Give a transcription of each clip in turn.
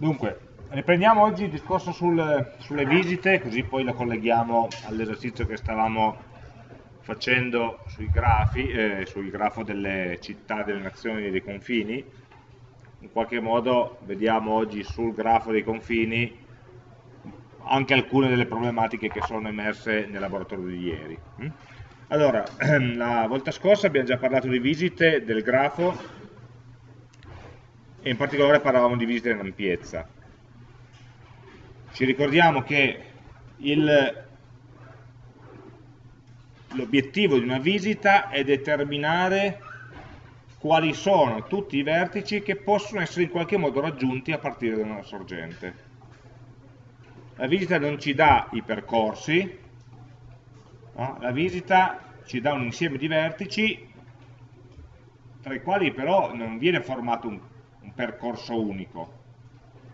Dunque, riprendiamo oggi il discorso sul, sulle visite, così poi lo colleghiamo all'esercizio che stavamo facendo sui grafi, eh, sul grafo delle città, delle nazioni e dei confini. In qualche modo vediamo oggi sul grafo dei confini anche alcune delle problematiche che sono emerse nel laboratorio di ieri. Mm? Allora, la volta scorsa abbiamo già parlato di visite del grafo e in particolare parlavamo di visite in ampiezza. Ci ricordiamo che l'obiettivo di una visita è determinare quali sono tutti i vertici che possono essere in qualche modo raggiunti a partire da una sorgente. La visita non ci dà i percorsi, no? la visita ci dà un insieme di vertici tra i quali però non viene formato un, un percorso unico,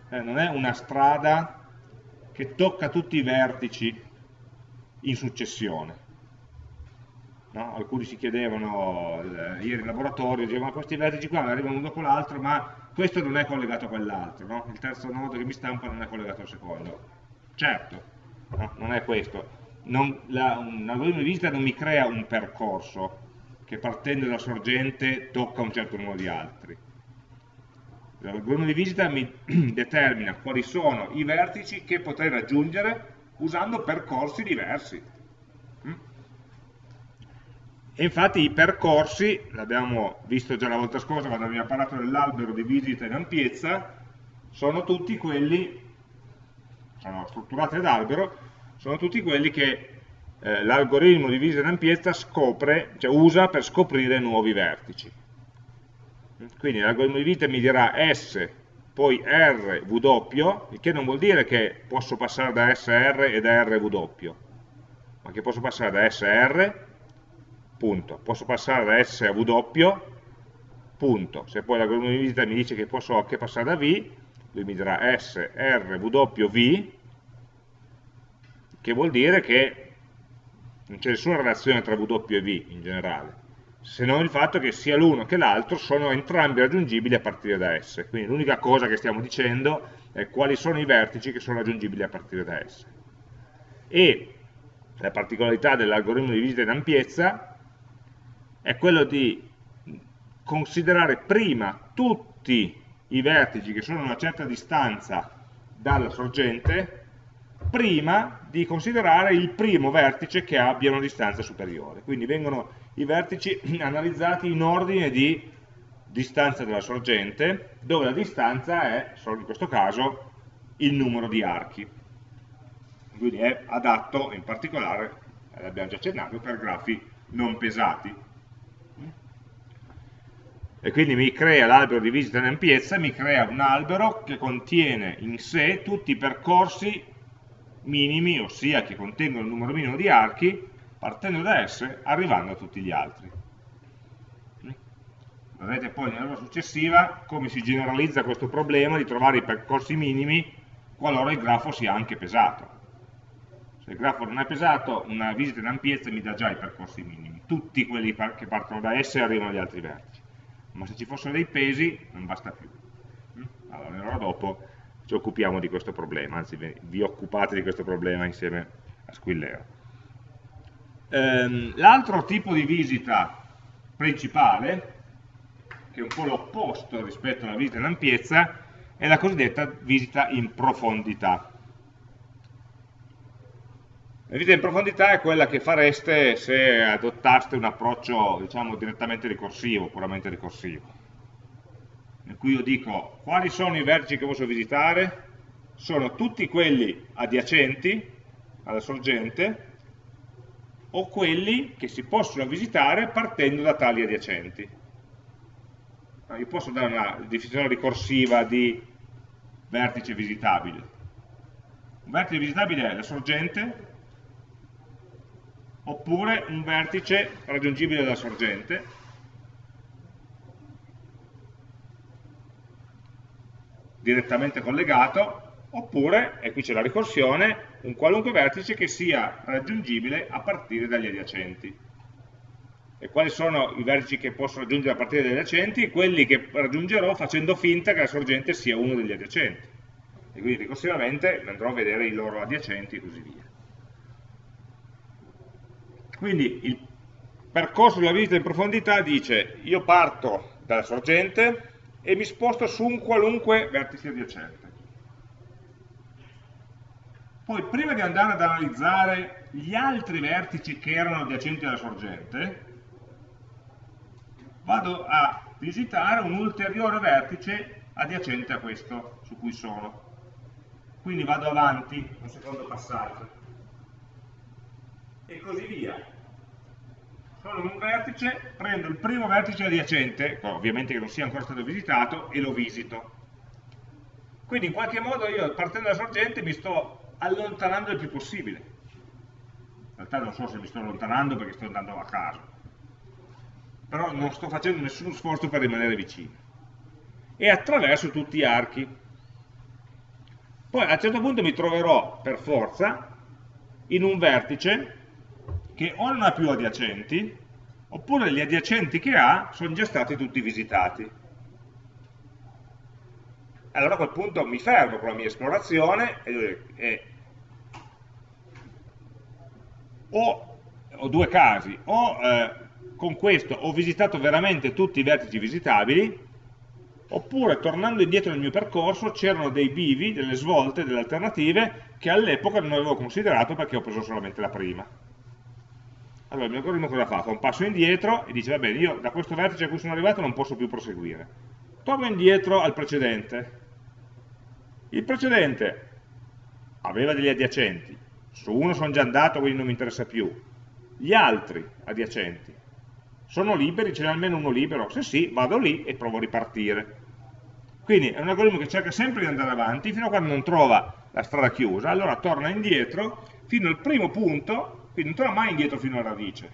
eh, non è una strada che tocca tutti i vertici in successione. No? Alcuni si chiedevano eh, ieri in laboratorio, dicevano questi vertici qua arrivano uno dopo l'altro, ma questo non è collegato a quell'altro, no? il terzo nodo che mi stampa non è collegato al secondo. Certo, no? non è questo. Non, la, un algoritmo di visita non mi crea un percorso che partendo dalla sorgente tocca un certo numero di altri. L'algoritmo di visita mi determina quali sono i vertici che potrei raggiungere usando percorsi diversi. Mm? E infatti i percorsi, l'abbiamo visto già la volta scorsa quando abbiamo parlato dell'albero di visita in ampiezza, sono tutti quelli sono strutturate ad albero, sono tutti quelli che eh, l'algoritmo di visita in ampiezza scopre, cioè usa per scoprire nuovi vertici. Quindi l'algoritmo di visita mi dirà S, poi R, W, il che non vuol dire che posso passare da SR e da RW, ma che posso passare da SR, punto. Posso passare da S a W, punto. Se poi l'algoritmo di visita mi dice che posso anche passare da V, lui mi dirà S, R, W, V, che vuol dire che non c'è nessuna relazione tra W e V in generale, se non il fatto che sia l'uno che l'altro sono entrambi raggiungibili a partire da S. Quindi l'unica cosa che stiamo dicendo è quali sono i vertici che sono raggiungibili a partire da S. E la particolarità dell'algoritmo di visita in ampiezza è quello di considerare prima tutti i vertici che sono a una certa distanza dalla sorgente prima di considerare il primo vertice che abbia una distanza superiore. Quindi vengono i vertici analizzati in ordine di distanza dalla sorgente, dove la distanza è, solo in questo caso, il numero di archi. Quindi è adatto in particolare, l'abbiamo già accennato, per grafi non pesati e quindi mi crea l'albero di visita in ampiezza, mi crea un albero che contiene in sé tutti i percorsi minimi, ossia che contengono il numero minimo di archi, partendo da S, arrivando a tutti gli altri. Vedrete poi nella successiva come si generalizza questo problema di trovare i percorsi minimi qualora il grafo sia anche pesato. Se il grafo non è pesato, una visita in ampiezza mi dà già i percorsi minimi. Tutti quelli che partono da S arrivano agli altri vertici ma se ci fossero dei pesi non basta più. Allora, un'ora dopo ci occupiamo di questo problema, anzi vi occupate di questo problema insieme a Squillero. Ehm, L'altro tipo di visita principale, che è un po' l'opposto rispetto alla visita in ampiezza, è la cosiddetta visita in profondità. La visita in profondità è quella che fareste se adottaste un approccio diciamo, direttamente ricorsivo, puramente ricorsivo. In cui io dico quali sono i vertici che posso visitare? Sono tutti quelli adiacenti alla sorgente o quelli che si possono visitare partendo da tali adiacenti. Io posso dare una definizione ricorsiva di vertice visitabile. Un vertice visitabile è la sorgente oppure un vertice raggiungibile dalla sorgente, direttamente collegato, oppure, e qui c'è la ricorsione, un qualunque vertice che sia raggiungibile a partire dagli adiacenti. E quali sono i vertici che posso raggiungere a partire dagli adiacenti? Quelli che raggiungerò facendo finta che la sorgente sia uno degli adiacenti. e quindi ricorsivamente andrò a vedere i loro adiacenti e così via. Quindi il percorso della visita in profondità dice io parto dalla sorgente e mi sposto su un qualunque vertice adiacente. Poi prima di andare ad analizzare gli altri vertici che erano adiacenti alla sorgente, vado a visitare un ulteriore vertice adiacente a questo su cui sono. Quindi vado avanti, un secondo passaggio. E così via. Sono in un vertice, prendo il primo vertice adiacente, ovviamente che non sia ancora stato visitato, e lo visito. Quindi in qualche modo io partendo dalla sorgente mi sto allontanando il più possibile. In realtà non so se mi sto allontanando perché sto andando a caso, però non sto facendo nessun sforzo per rimanere vicino. E attraverso tutti gli archi. Poi a un certo punto mi troverò per forza in un vertice che o non ha più adiacenti, oppure gli adiacenti che ha sono già stati tutti visitati. Allora a quel punto mi fermo con la mia esplorazione e, e o ho due casi, o eh, con questo ho visitato veramente tutti i vertici visitabili, oppure tornando indietro nel mio percorso c'erano dei bivi, delle svolte, delle alternative che all'epoca non avevo considerato perché ho preso solamente la prima. Allora il mio algoritmo cosa fa? Fa un passo indietro e dice va bene, io da questo vertice a cui sono arrivato non posso più proseguire. Torno indietro al precedente. Il precedente aveva degli adiacenti, su uno sono già andato quindi non mi interessa più. Gli altri adiacenti sono liberi, ce n'è almeno uno libero? Se sì, vado lì e provo a ripartire. Quindi è un algoritmo che cerca sempre di andare avanti fino a quando non trova la strada chiusa, allora torna indietro fino al primo punto, quindi non torna mai indietro fino alla radice,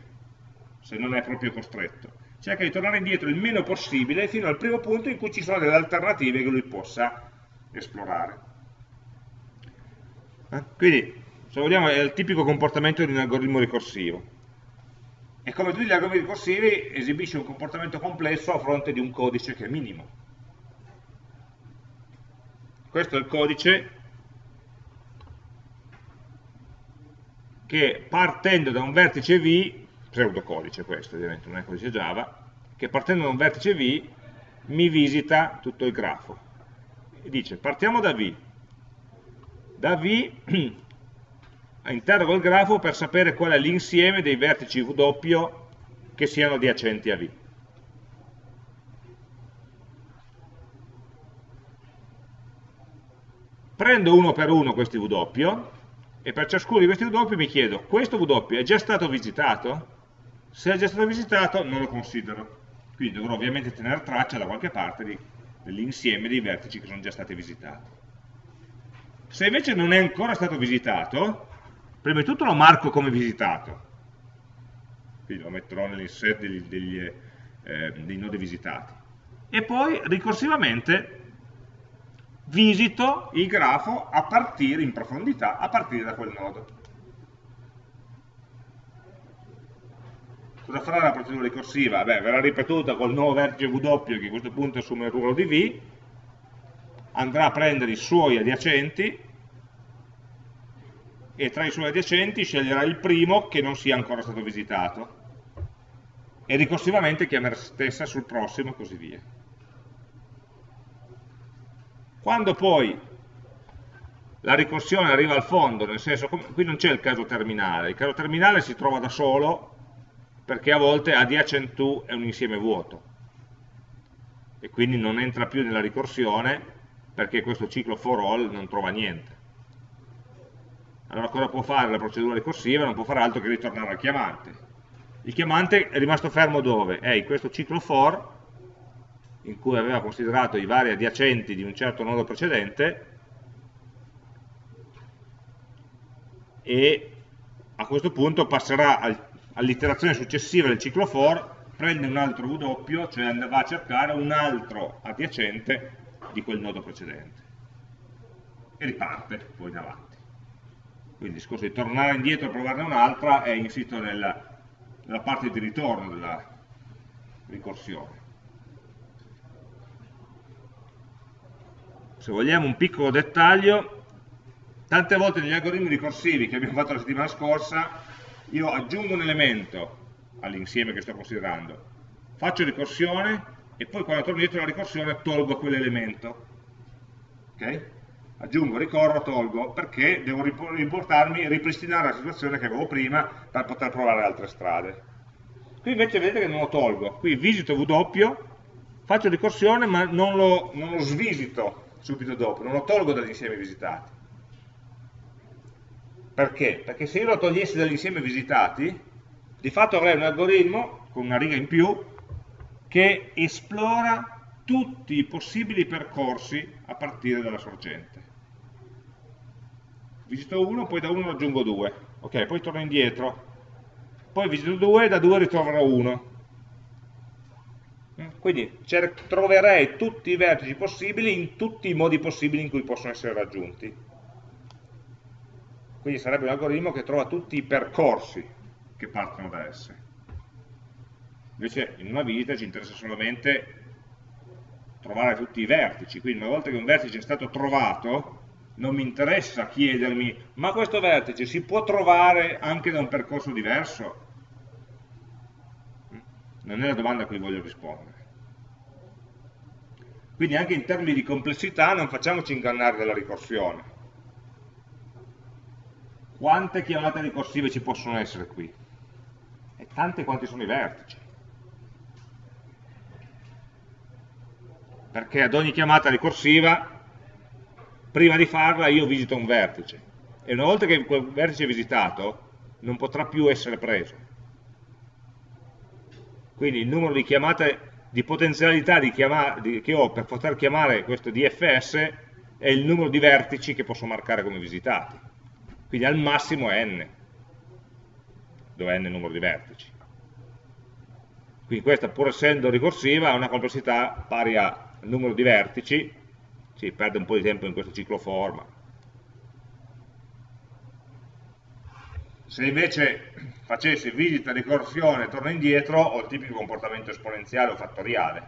se non è proprio costretto. Cerca di tornare indietro il meno possibile fino al primo punto in cui ci sono delle alternative che lui possa esplorare. Eh? Quindi, se vogliamo, è il tipico comportamento di un algoritmo ricorsivo e come tutti gli algoritmi ricorsivi esibisce un comportamento complesso a fronte di un codice che è minimo. Questo è il codice che partendo da un vertice V, pseudocodice questo ovviamente, non è codice Java, che partendo da un vertice V mi visita tutto il grafo. E dice partiamo da V, da V interrogo il grafo per sapere qual è l'insieme dei vertici W che siano adiacenti a V. Prendo uno per uno questi W e per ciascuno di questi W mi chiedo, questo W è già stato visitato? Se è già stato visitato non lo considero. Quindi dovrò ovviamente tenere traccia da qualche parte dell'insieme dei vertici che sono già stati visitati. Se invece non è ancora stato visitato, prima di tutto lo marco come visitato, quindi lo metterò degli, eh, dei nodi visitati, e poi ricorsivamente visito il grafo a partire in profondità, a partire da quel nodo. Cosa farà la procedura ricorsiva? Beh, verrà ripetuta col nuovo vertice W che a questo punto assume il ruolo di V, andrà a prendere i suoi adiacenti, e tra i suoi adiacenti sceglierà il primo che non sia ancora stato visitato e ricorsivamente chiamerà stessa sul prossimo e così via. Quando poi la ricorsione arriva al fondo, nel senso, qui non c'è il caso terminale, il caso terminale si trova da solo perché a volte adjacent to è un insieme vuoto e quindi non entra più nella ricorsione perché questo ciclo for all non trova niente allora cosa può fare la procedura ricorsiva? Non può fare altro che ritornare al chiamante. Il chiamante è rimasto fermo dove? È in questo ciclo for, in cui aveva considerato i vari adiacenti di un certo nodo precedente, e a questo punto passerà all'iterazione successiva del ciclo for, prende un altro W, cioè va a cercare un altro adiacente di quel nodo precedente. E riparte poi in avanti. Quindi il discorso di tornare indietro e provarne un'altra è insito nella, nella parte di ritorno della ricorsione. Se vogliamo un piccolo dettaglio, tante volte negli algoritmi ricorsivi che abbiamo fatto la settimana scorsa, io aggiungo un elemento all'insieme che sto considerando, faccio ricorsione e poi quando torno dietro la ricorsione tolgo quell'elemento. Okay? Aggiungo, ricorro, tolgo, perché devo riportarmi, ripristinare la situazione che avevo prima per poter provare altre strade. Qui invece vedete che non lo tolgo, qui visito W, faccio ricorsione ma non lo, non lo svisito subito dopo, non lo tolgo dagli insiemi visitati. Perché? Perché se io lo togliessi dagli insiemi visitati, di fatto avrei un algoritmo con una riga in più che esplora tutti i possibili percorsi a partire dalla sorgente. Visito 1, poi da 1 aggiungo 2, ok, poi torno indietro, poi visito 2 e da 2 ritroverò 1. Quindi troverei tutti i vertici possibili in tutti i modi possibili in cui possono essere raggiunti. Quindi sarebbe un algoritmo che trova tutti i percorsi che partono da S. Invece in una visita ci interessa solamente trovare tutti i vertici, quindi una volta che un vertice è stato trovato, non mi interessa chiedermi, ma questo vertice si può trovare anche da un percorso diverso? Non è la domanda a cui voglio rispondere. Quindi anche in termini di complessità non facciamoci ingannare dalla ricorsione. Quante chiamate ricorsive ci possono essere qui? E tante quanti sono i vertici. perché ad ogni chiamata ricorsiva, prima di farla io visito un vertice, e una volta che quel vertice è visitato, non potrà più essere preso. Quindi il numero di chiamate, di potenzialità di di, che ho per poter chiamare questo DFS è il numero di vertici che posso marcare come visitati. Quindi al massimo è n, dove n è il numero di vertici. Quindi questa, pur essendo ricorsiva, ha una complessità pari a il numero di vertici, si perde un po' di tempo in questo ciclo forma. Se invece facessi visita, ricorsione, torno indietro, ho il tipico comportamento esponenziale o fattoriale,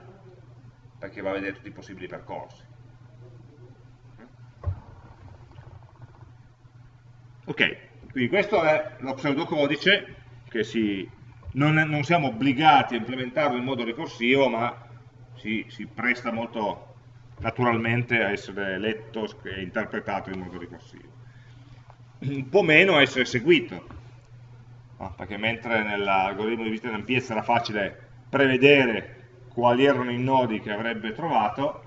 perché va a vedere tutti i possibili percorsi. Ok, quindi questo è lo pseudocodice che si, non, non siamo obbligati a implementarlo in modo ricorsivo, ma si, si presta molto naturalmente a essere letto e interpretato in modo ricorsivo. Un po' meno a essere eseguito, perché mentre nell'algoritmo di visita ampiezza era facile prevedere quali erano i nodi che avrebbe trovato,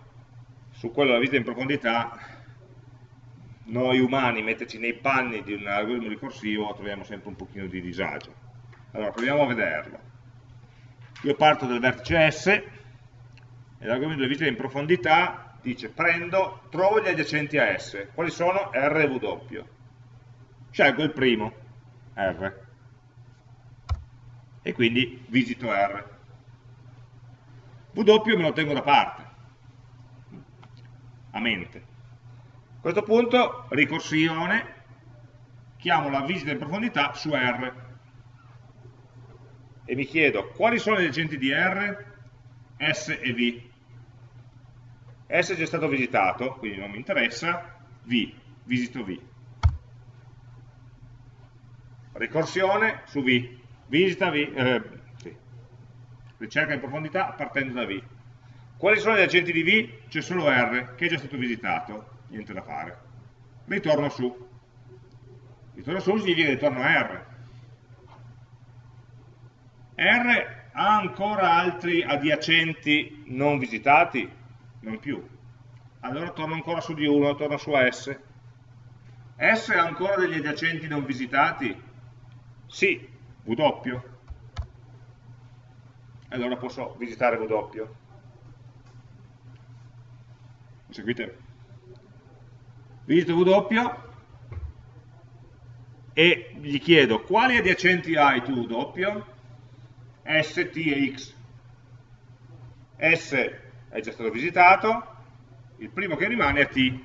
su quello della visita in profondità noi umani metterci nei panni di un algoritmo ricorsivo troviamo sempre un pochino di disagio. Allora, proviamo a vederlo. Io parto dal vertice S, e l'argomento di visita in profondità dice prendo, trovo gli adiacenti a S. Quali sono? R e W. Scelgo il primo, R. E quindi visito R. W me lo tengo da parte, a mente. A questo punto, ricorsione, chiamo la visita in profondità su R. E mi chiedo, quali sono gli adiacenti di R? S e V. S è già stato visitato, quindi non mi interessa, V, visito V. Ricorsione su V, visita V, eh, sì. ricerca in profondità partendo da V. Quali sono gli agenti di V? C'è solo R, che è già stato visitato, niente da fare. Ritorno su. Ritorno su significa ritorno a R. R ha ancora altri adiacenti non visitati? non più. Allora torno ancora su di 1, torno su S. S ha ancora degli adiacenti non visitati? Sì, W. Allora posso visitare W. Mi seguite? Visito W e gli chiedo quali adiacenti hai tu W? S, T e X. S è già stato visitato, il primo che rimane è T,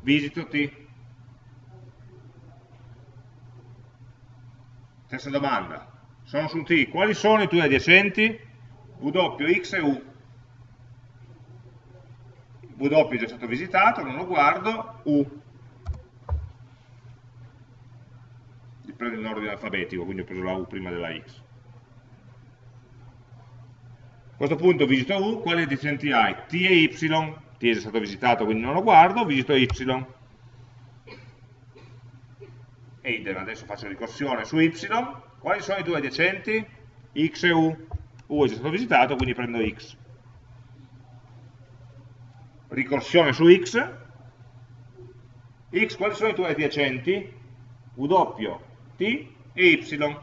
visito T. Stessa domanda, sono su T, quali sono i tuoi adiacenti? W, X e U. W è già stato visitato, non lo guardo, U. Li prendo in ordine alfabetico, quindi ho preso la U prima della X. A questo punto visito U, quali adiacenti hai? T e Y, T è già stato visitato quindi non lo guardo, visito Y. E idem, adesso faccio ricorsione su Y, quali sono i due adiacenti? X e U. U è già stato visitato, quindi prendo X ricorsione su x, x quali sono i tuoi adiacenti? W, T e Y.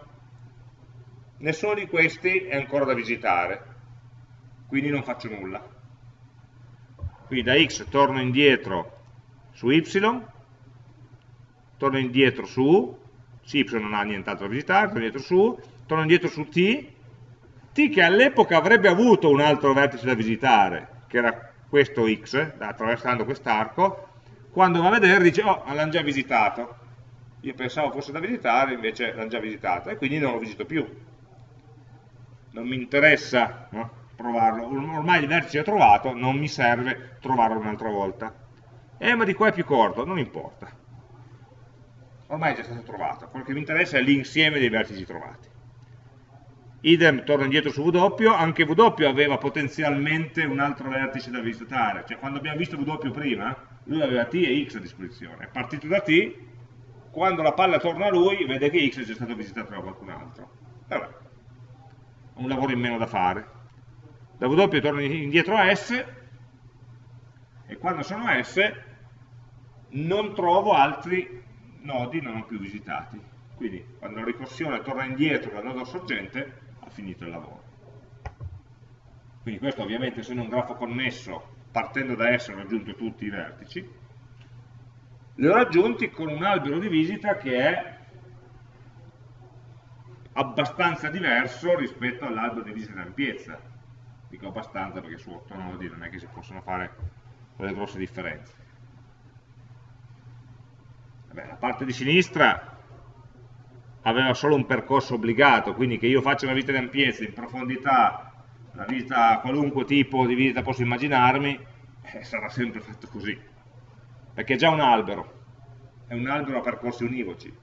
Nessuno di questi è ancora da visitare, quindi non faccio nulla. Quindi da x torno indietro su Y, torno indietro su Y non ha nient'altro da visitare, torno indietro su torno indietro su T, T che all'epoca avrebbe avuto un altro vertice da visitare, che era questo x, attraversando quest'arco, quando va a vedere dice, oh, l'hanno già visitato. Io pensavo fosse da visitare, invece l'hanno già visitato, e quindi non lo visito più. Non mi interessa no? provarlo, ormai il vertice è trovato, non mi serve trovarlo un'altra volta. Eh, ma di qua è più corto, non importa. Ormai è già stato trovato, quello che mi interessa è l'insieme dei vertici trovati idem torna indietro su W, anche W aveva potenzialmente un altro vertice da visitare, cioè quando abbiamo visto W prima, lui aveva T e X a disposizione, è partito da T, quando la palla torna a lui vede che X è già stato visitato da qualcun altro. Vabbè, un lavoro in meno da fare. Da W torna indietro a S, e quando sono S non trovo altri nodi non più visitati. Quindi quando la ricorsione torna indietro dal nodo sorgente finito il lavoro. Quindi questo ovviamente essendo un grafo connesso, partendo da esso ho raggiunto tutti i vertici, li ho raggiunti con un albero di visita che è abbastanza diverso rispetto all'albero di visita in ampiezza. Dico abbastanza perché su 8 nodi non è che si possono fare quelle grosse differenze. Vabbè, la parte di sinistra aveva solo un percorso obbligato, quindi che io faccia una visita di ampiezza, in profondità, una visita, qualunque tipo di visita posso immaginarmi, eh, sarà sempre fatto così. Perché è già un albero, è un albero a percorsi univoci.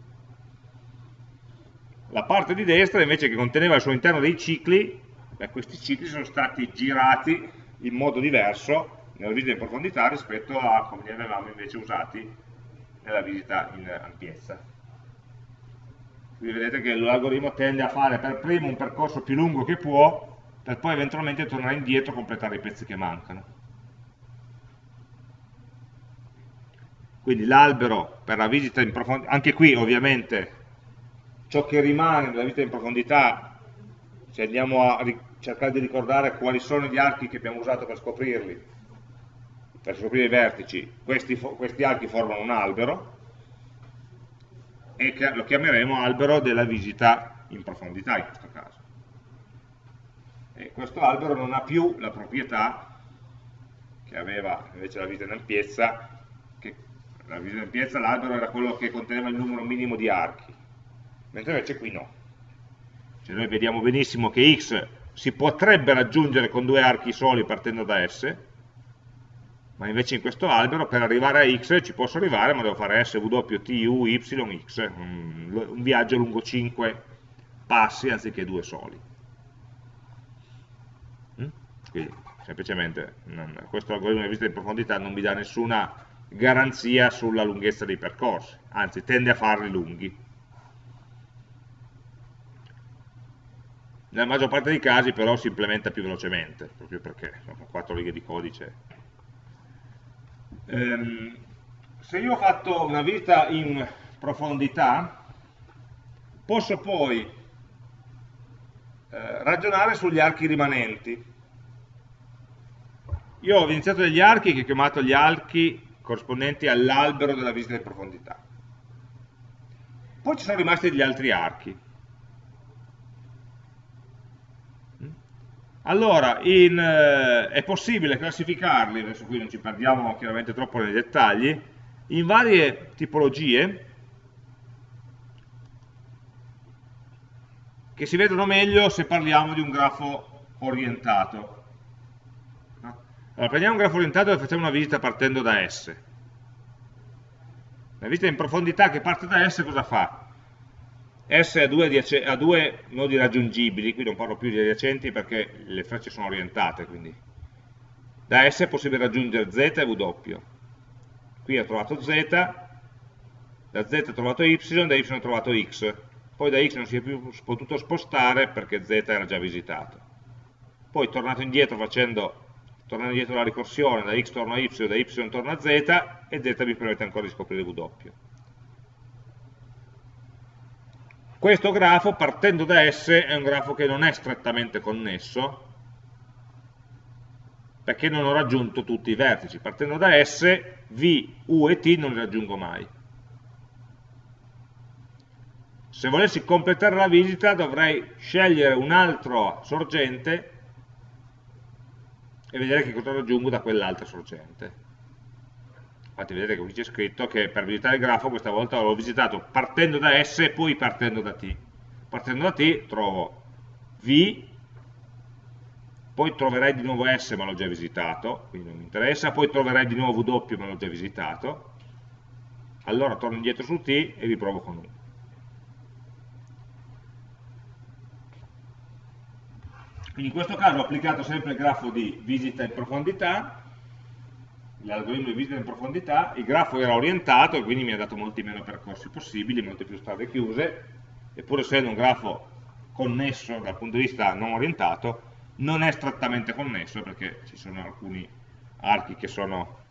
La parte di destra invece che conteneva al suo interno dei cicli, beh, questi cicli sono stati girati in modo diverso nella visita in profondità rispetto a come li avevamo invece usati nella visita in ampiezza. Quindi vedete che l'algoritmo tende a fare per primo un percorso più lungo che può, per poi eventualmente tornare indietro e completare i pezzi che mancano. Quindi l'albero per la visita in profondità, anche qui ovviamente ciò che rimane nella visita in profondità, se andiamo a cercare di ricordare quali sono gli archi che abbiamo usato per scoprirli, per scoprire i vertici, questi, questi archi formano un albero, e lo chiameremo albero della visita in profondità in questo caso. E questo albero non ha più la proprietà che aveva invece la visita in ampiezza, che la visita in ampiezza l'albero era quello che conteneva il numero minimo di archi, mentre invece qui no. Cioè noi vediamo benissimo che x si potrebbe raggiungere con due archi soli partendo da S, ma invece in questo albero per arrivare a x ci posso arrivare ma devo fare s, t, u, y, x un, un viaggio lungo 5 passi anziché due soli mm? quindi semplicemente non, questo algoritmo di visita in profondità non mi dà nessuna garanzia sulla lunghezza dei percorsi anzi tende a farli lunghi nella maggior parte dei casi però si implementa più velocemente proprio perché sono quattro righe di codice ehm, se io ho fatto una visita in profondità, posso poi eh, ragionare sugli archi rimanenti. Io ho iniziato degli archi che ho chiamato gli archi corrispondenti all'albero della visita in profondità. Poi ci sono rimasti degli altri archi. Allora, in, eh, è possibile classificarli, adesso qui non ci perdiamo chiaramente troppo nei dettagli, in varie tipologie che si vedono meglio se parliamo di un grafo orientato. Allora, prendiamo un grafo orientato e facciamo una visita partendo da S. La visita in profondità che parte da S cosa fa? S ha due, ha due nodi raggiungibili, qui non parlo più di adiacenti perché le frecce sono orientate, quindi da S è possibile raggiungere Z e W. Qui ha trovato Z, da Z ha trovato Y, da Y ha trovato X. Poi da X non si è più potuto spostare perché Z era già visitato. Poi tornato indietro facendo, tornando indietro la ricorsione, da X torna a Y, da Y torna a Z, e Z mi permette ancora di scoprire W. Questo grafo, partendo da S, è un grafo che non è strettamente connesso, perché non ho raggiunto tutti i vertici. Partendo da S, V, U e T non li raggiungo mai. Se volessi completare la visita dovrei scegliere un altro sorgente e vedere che cosa raggiungo da quell'altra sorgente. Infatti vedete qui c'è scritto che per visitare il grafo questa volta l'ho visitato partendo da S e poi partendo da T. Partendo da T trovo V, poi troverai di nuovo S ma l'ho già visitato, quindi non mi interessa, poi troverai di nuovo W ma l'ho già visitato, allora torno indietro su T e riprovo con U. Quindi in questo caso ho applicato sempre il grafo di visita in profondità, l'algoritmo di visita in profondità, il grafo era orientato e quindi mi ha dato molti meno percorsi possibili, molte più strade chiuse, eppure essendo un grafo connesso dal punto di vista non orientato, non è strettamente connesso perché ci sono alcuni archi che sono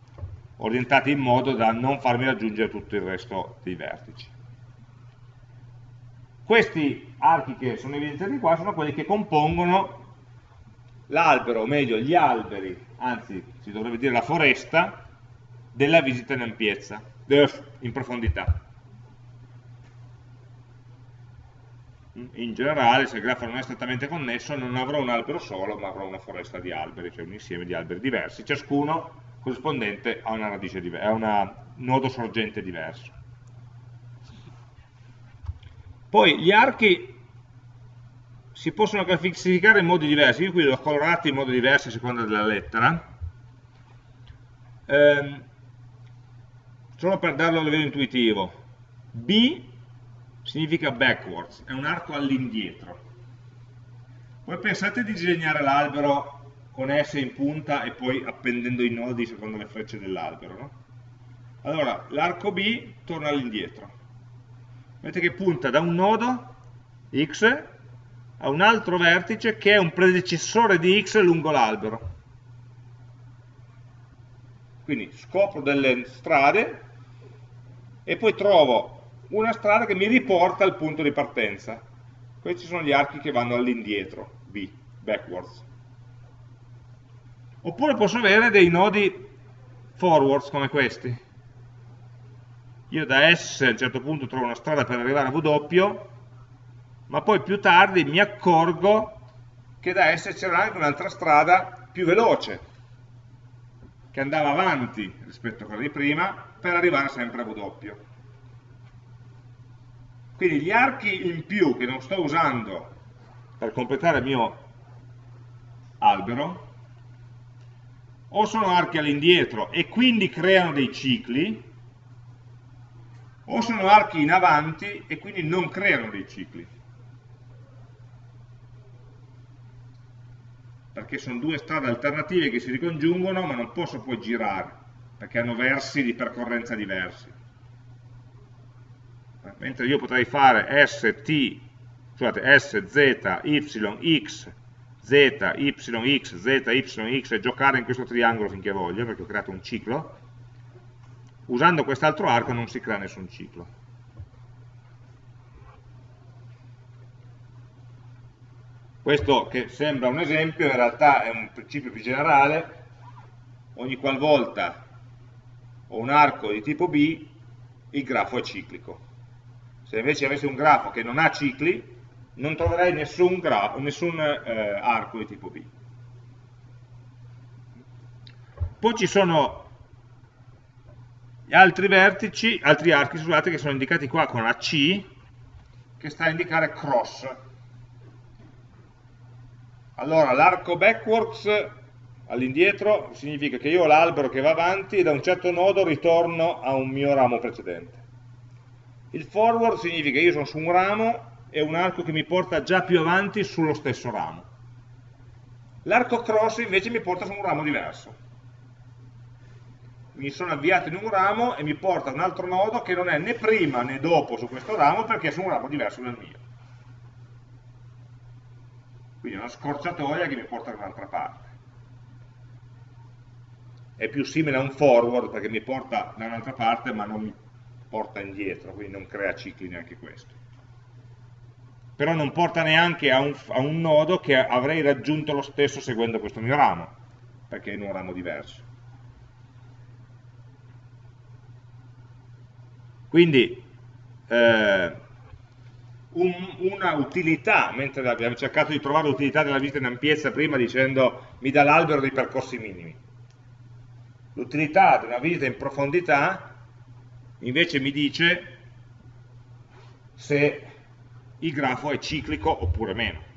orientati in modo da non farmi raggiungere tutto il resto dei vertici. Questi archi che sono evidenziati qua sono quelli che compongono l'albero, o meglio gli alberi, anzi si dovrebbe dire la foresta, della visita in ampiezza, in profondità. In generale, se il grafo non è strettamente connesso, non avrò un albero solo, ma avrò una foresta di alberi, cioè un insieme di alberi diversi, ciascuno corrispondente a una radice a un nodo sorgente diverso. Poi gli archi si possono classificare in modi diversi, io qui li ho colorati in modi diversi a seconda della lettera, eh, solo per darlo a livello intuitivo. B significa backwards, è un arco all'indietro. Poi pensate di disegnare l'albero con S in punta e poi appendendo i nodi secondo le frecce dell'albero. No? Allora, l'arco B torna all'indietro. Vedete che punta da un nodo, X, a un altro vertice che è un predecessore di x lungo l'albero. Quindi scopro delle strade e poi trovo una strada che mi riporta al punto di partenza. Questi sono gli archi che vanno all'indietro, B, backwards. Oppure posso avere dei nodi forwards come questi. Io da S a un certo punto trovo una strada per arrivare a W, ma poi più tardi mi accorgo che da S c'era anche un'altra strada più veloce, che andava avanti rispetto a quella di prima, per arrivare sempre a W. Quindi gli archi in più che non sto usando per completare il mio albero, o sono archi all'indietro e quindi creano dei cicli, o sono archi in avanti e quindi non creano dei cicli. Perché sono due strade alternative che si ricongiungono ma non posso poi girare perché hanno versi di percorrenza diversi. Mentre io potrei fare ST scusate, S, Z, Y, X Z, Y, X, Z, Y, X e giocare in questo triangolo finché voglio perché ho creato un ciclo. Usando quest'altro arco non si crea nessun ciclo Questo che sembra un esempio, in realtà è un principio più generale, ogni qualvolta ho un arco di tipo B, il grafo è ciclico. Se invece avessi un grafo che non ha cicli, non troverei nessun, nessun eh, arco di tipo B. Poi ci sono gli altri vertici, altri archi, scusate, che sono indicati qua con la C, che sta a indicare cross, allora, l'arco backwards all'indietro significa che io ho l'albero che va avanti e da un certo nodo ritorno a un mio ramo precedente. Il forward significa che io sono su un ramo e un arco che mi porta già più avanti sullo stesso ramo. L'arco cross invece mi porta su un ramo diverso. Mi sono avviato in un ramo e mi porta a un altro nodo che non è né prima né dopo su questo ramo perché è su un ramo diverso dal mio. Quindi è una scorciatoia che mi porta da un'altra parte. È più simile a un forward perché mi porta da un'altra parte ma non mi porta indietro, quindi non crea cicli neanche questo però non porta neanche a un, a un, nodo che avrei raggiunto lo stesso seguendo questo mio ramo, perché è in un ramo diverso. Quindi eh, un, una utilità, mentre abbiamo cercato di trovare l'utilità della visita in ampiezza prima dicendo mi dà l'albero dei percorsi minimi, l'utilità di una visita in profondità invece mi dice se il grafo è ciclico oppure meno.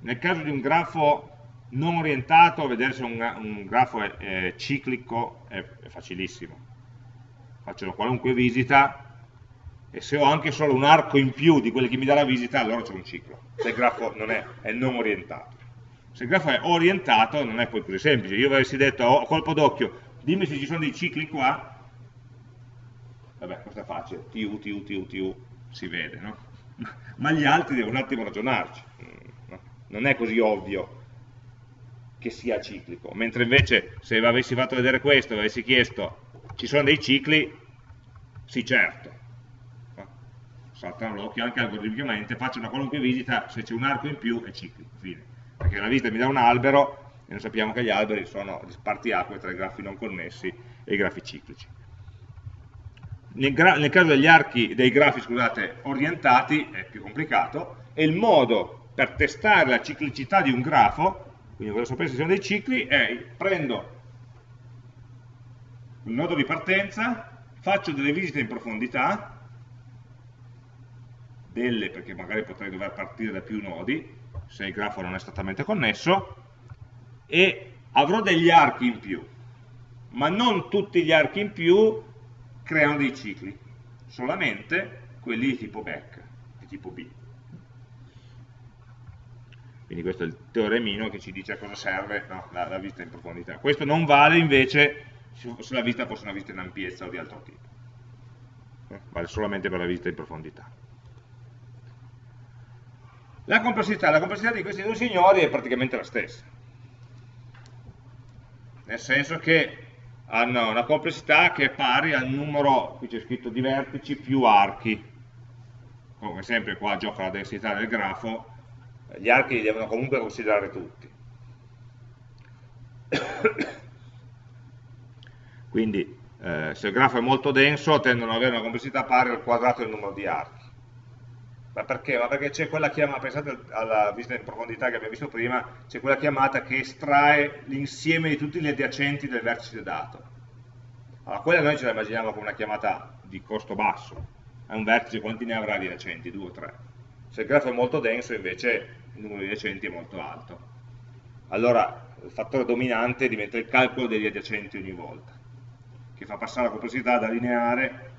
Nel caso di un grafo non orientato, vedere se un, un grafo è, è ciclico è, è, facilissimo. Faccio qualunque visita e se ho anche solo un arco in più di quelli che mi dà la visita, allora c'è un ciclo, se il grafo non è, è non orientato. Se il grafo è orientato non è poi così semplice. Io avessi detto oh, a colpo d'occhio, dimmi se ci sono dei cicli qua, vabbè, questo è facile, TU, TU, TU, TU, si vede, no? Ma gli altri devono un attimo ragionarci, non è così ovvio che sia ciclico, mentre invece se avessi fatto vedere questo, avessi chiesto ci sono dei cicli, sì certo, saltano l'occhio anche algoritmicamente, faccio una qualunque visita, se c'è un arco in più è ciclico, fine. perché la visita mi dà un albero e noi sappiamo che gli alberi sono spartiacque tra i grafi non connessi e i grafi ciclici nel, nel caso degli archi, dei grafi scusate, orientati è più complicato e il modo per testare la ciclicità di un grafo, quindi voglio sapere se sono dei cicli, è prendo il nodo di partenza, faccio delle visite in profondità, delle perché magari potrei dover partire da più nodi, se il grafo non è strettamente connesso, e avrò degli archi in più, ma non tutti gli archi in più creano dei cicli, solamente quelli di tipo back, di tipo B. Quindi questo è il teoremino che ci dice a cosa serve no, la, la, vista in profondità. Questo non vale invece se la vista fosse una vista in ampiezza o di altro tipo. Eh, vale solamente per la vista in profondità. La complessità, la complessità di questi due signori è praticamente la stessa. Nel senso che hanno una complessità che è pari al numero, qui c'è scritto di vertici, più archi. Come sempre qua gioca la densità del grafo, gli archi li devono comunque considerare tutti. Quindi eh, se il grafo è molto denso tendono ad avere una complessità pari al quadrato del numero di archi. Ma perché? Ma perché c'è quella chiamata, pensate alla visita in profondità che abbiamo visto prima, c'è quella chiamata che estrae l'insieme di tutti gli adiacenti del vertice dato. Allora, quella noi ce la immaginiamo come una chiamata di costo basso, è un vertice quanti ne avrà di adiacenti? 2 o 3. Se il grafo è molto denso invece il numero di adiacenti è molto alto. Allora il fattore dominante diventa il calcolo degli adiacenti ogni volta, che fa passare la complessità da lineare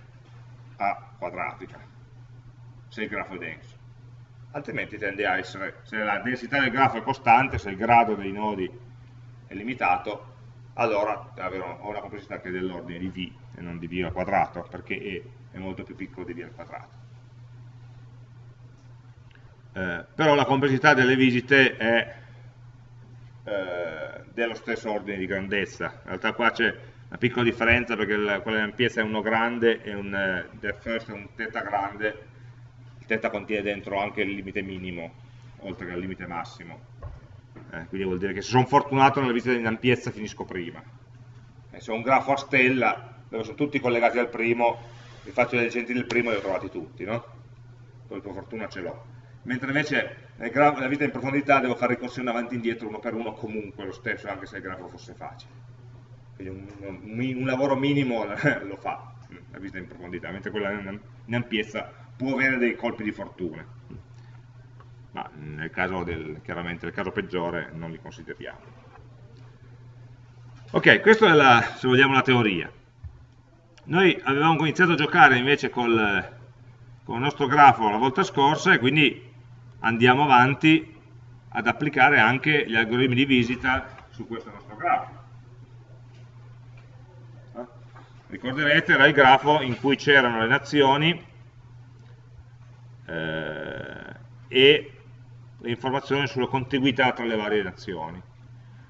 a quadratica se il grafo è denso. Altrimenti tende a essere, se la densità del grafo è costante, se il grado dei nodi è limitato, allora ho una complessità che è dell'ordine di v e non di v al quadrato, perché e è molto più piccolo di v al quadrato. Eh, però la complessità delle visite è eh, dello stesso ordine di grandezza. In realtà qua c'è una piccola differenza perché la, quella di ampiezza è uno grande e un eh, depth first è un θ grande, il θ contiene dentro anche il limite minimo, oltre che il limite massimo. Eh, quindi vuol dire che se sono fortunato nella visita in ampiezza finisco prima. E se ho un grafo a stella, dove sono tutti collegati al primo, vi faccio dei agenti del primo e li ho trovati tutti, no? Poi per fortuna ce l'ho. Mentre invece nella vita in profondità devo fare ricorsione avanti e indietro uno per uno comunque lo stesso, anche se il grafo fosse facile. Quindi un, un, un lavoro minimo lo fa la visita in profondità, mentre quella in ampiezza può avere dei colpi di fortuna. ma nel caso del, chiaramente nel caso peggiore non li consideriamo. Ok, questa è la, se vogliamo, la teoria. Noi avevamo iniziato a giocare invece col, con il nostro grafo la volta scorsa e quindi andiamo avanti ad applicare anche gli algoritmi di visita su questo nostro grafo. Eh? Ricorderete, era il grafo in cui c'erano le nazioni eh, e le informazioni sulla contiguità tra le varie nazioni.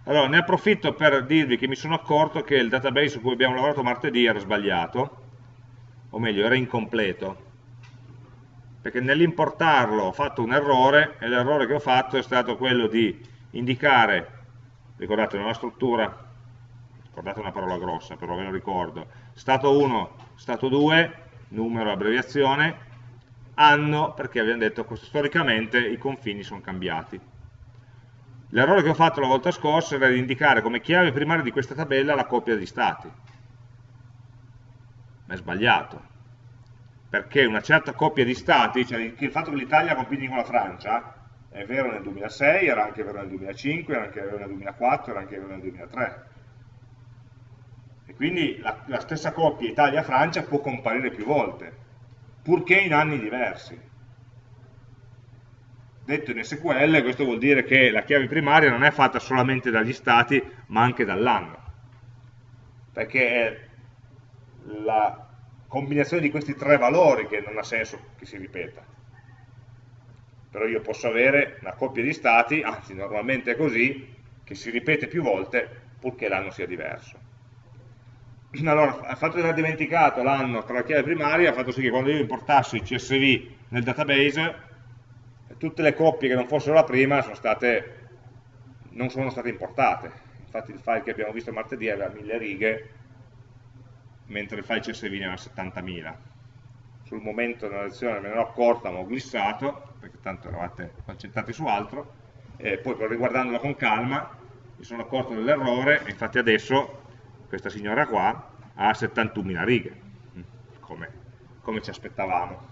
Allora, ne approfitto per dirvi che mi sono accorto che il database su cui abbiamo lavorato martedì era sbagliato, o meglio, era incompleto, perché nell'importarlo ho fatto un errore, e l'errore che ho fatto è stato quello di indicare, ricordate nella struttura, ricordate una parola grossa, però ve lo ricordo, stato 1, stato 2, numero, abbreviazione, anno, perché abbiamo detto che storicamente i confini sono cambiati. L'errore che ho fatto la volta scorsa era di indicare come chiave primaria di questa tabella la coppia di stati. Ma è sbagliato, perché una certa coppia di stati, cioè il fatto che l'Italia confini con la Francia, è vero nel 2006, era anche vero nel 2005, era anche vero nel 2004, era anche vero nel 2003. E quindi la, la stessa coppia Italia-Francia può comparire più volte, purché in anni diversi. Detto in SQL questo vuol dire che la chiave primaria non è fatta solamente dagli stati ma anche dall'anno. Perché è la combinazione di questi tre valori che non ha senso che si ripeta. Però io posso avere una coppia di stati, anzi normalmente è così che si ripete più volte purché l'anno sia diverso allora, il fatto di aver dimenticato l'anno tra la chiave primaria ha fatto sì che quando io importassi il CSV nel database tutte le coppie che non fossero la prima sono state, non sono state importate. Infatti il file che abbiamo visto martedì aveva 1000 righe, mentre il file CSV ne aveva 70.000. Sul momento della lezione me ne ero accorta, ma ho glissato, perché tanto eravate concentrati su altro, e poi riguardandolo con calma mi sono accorto dell'errore, e infatti adesso questa signora qua ha 71.000 righe, come, come ci aspettavamo.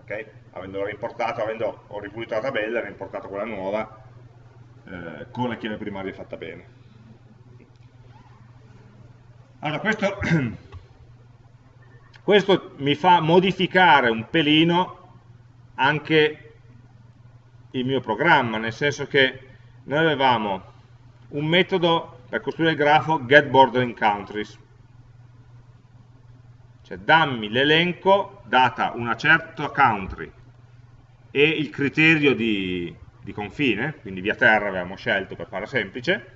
Okay? avendo reimportato, avendo ho ripulito la tabella, reimportato quella nuova eh, con la chiave primaria fatta bene. Allora, questo, questo mi fa modificare un pelino anche il mio programma, nel senso che noi avevamo un metodo per costruire il grafo getBorderingCountries, cioè dammi l'elenco data una certa country e il criterio di, di confine, quindi via terra avevamo scelto per farla semplice,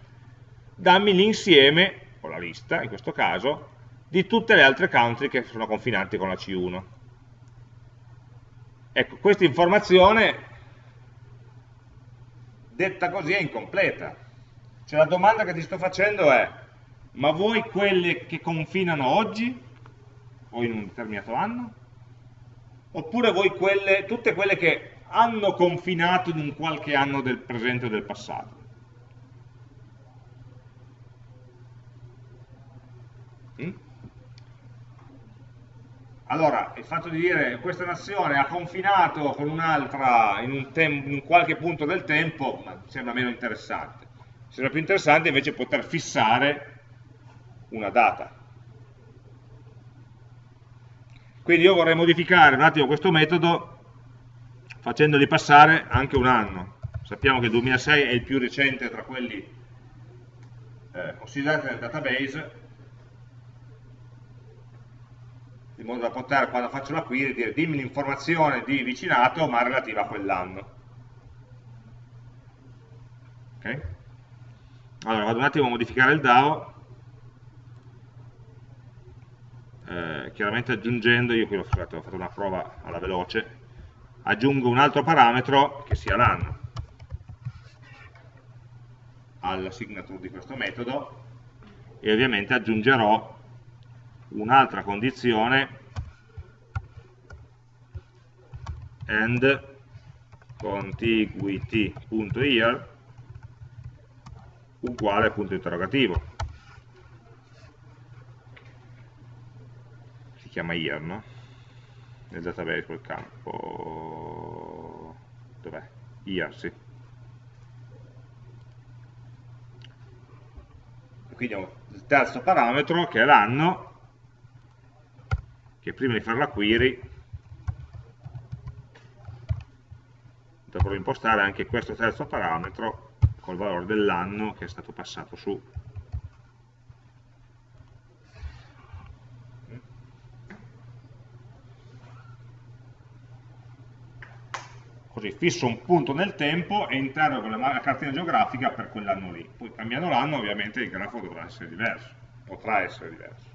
dammi l'insieme, o la lista in questo caso, di tutte le altre country che sono confinanti con la C1. Ecco, questa informazione detta così è incompleta. Cioè la domanda che ti sto facendo è, ma vuoi quelle che confinano oggi o in un determinato anno? oppure voi quelle, tutte quelle che hanno confinato in un qualche anno del presente o del passato. Mm? Allora, il fatto di dire questa nazione ha confinato con un'altra in, un in, qualche punto del tempo sembra meno interessante. Sembra più interessante invece poter fissare una data. Quindi io vorrei modificare un attimo questo metodo facendogli passare anche un anno. Sappiamo che il 2006 è il più recente tra quelli eh, considerati nel database, in modo da poter, quando faccio la query, dire dimmi l'informazione di vicinato ma relativa a quell'anno. Ok? Allora, vado un attimo a modificare il DAO. Eh, chiaramente aggiungendo, io qui ho fatto, ho fatto una prova alla veloce, aggiungo un altro parametro che sia l'anno alla signature di questo metodo. E ovviamente aggiungerò un'altra condizione and contiguity.here uguale punto interrogativo chiama year, no? Nel database quel campo. dov'è? Year, sì. Quindi ho il terzo parametro che è l'anno, che prima di fare la query dovrò impostare anche questo terzo parametro col valore dell'anno che è stato passato su. Così fisso un punto nel tempo e interrogo la cartina geografica per quell'anno lì. Poi cambiando l'anno ovviamente il grafo dovrà essere diverso, potrà essere diverso.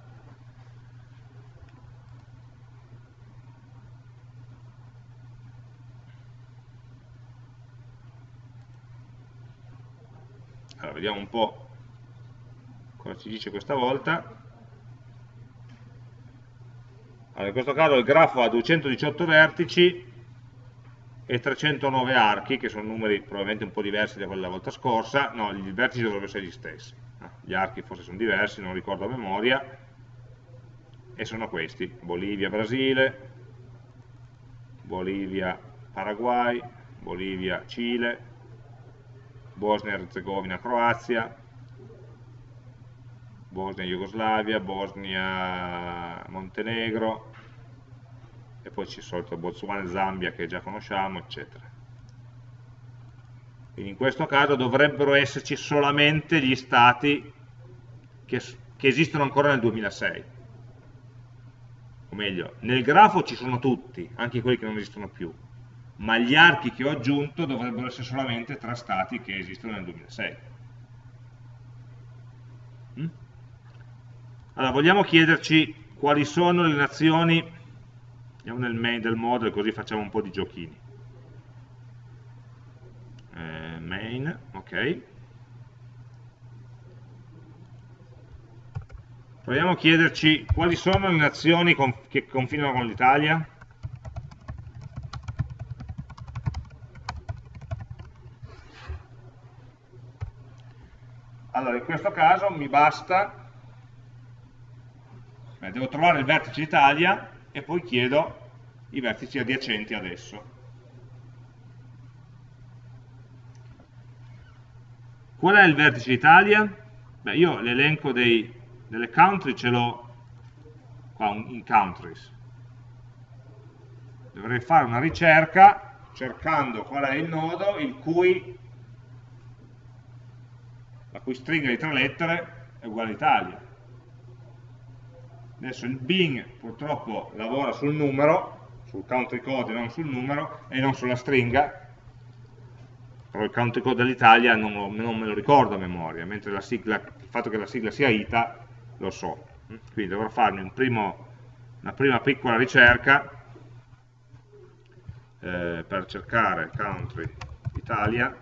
Allora, vediamo un po' cosa ci dice questa volta. Allora, in questo caso il grafo ha 218 vertici e 309 archi, che sono numeri probabilmente un po' diversi da quelli della volta scorsa. No, i vertici dovrebbero essere gli stessi. Gli archi forse sono diversi, non ricordo a memoria. E sono questi, Bolivia, Brasile, Bolivia, Paraguay, Bolivia, Cile, Bosnia-Herzegovina, Croazia, Bosnia-Jugoslavia, Bosnia-Montenegro, e poi c'è il solito e Zambia che già conosciamo, eccetera. Quindi in questo caso dovrebbero esserci solamente gli stati che, che esistono ancora nel 2006. O meglio, nel grafo ci sono tutti, anche quelli che non esistono più ma gli archi che ho aggiunto dovrebbero essere solamente tra stati che esistono nel 2006. Mm? Allora, vogliamo chiederci quali sono le nazioni, andiamo nel main del model così facciamo un po' di giochini. Eh, main, ok. Proviamo a chiederci quali sono le nazioni che confinano con l'Italia. Allora, in questo caso mi basta, eh, devo trovare il vertice Italia e poi chiedo i vertici adiacenti ad esso. Qual è il vertice Italia? Beh, io l'elenco delle country ce l'ho qua in countries. Dovrei fare una ricerca cercando qual è il nodo il cui la cui stringa di tre lettere è uguale a Italia. Adesso il Bing purtroppo lavora sul numero, sul country code non sul numero, e non sulla stringa, però il country code dell'Italia non, non, me lo ricordo a memoria, mentre sigla, il fatto che la sigla sia ITA lo so. Quindi dovrò farmi un primo, una prima piccola ricerca eh, per cercare country Italia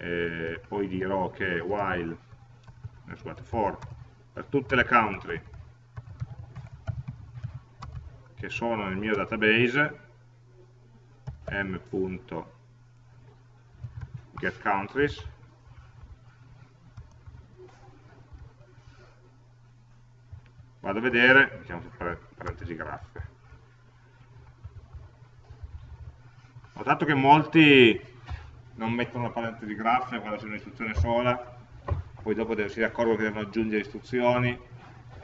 e poi dirò che while eh, scusate, for per tutte le country che sono nel mio database m.getCountries vado a vedere, mettiamo su parentesi graffe. Ho notato che molti non mettono la parentesi graffa quando c'è un'istruzione sola, poi dopo si accorgono che devono aggiungere istruzioni,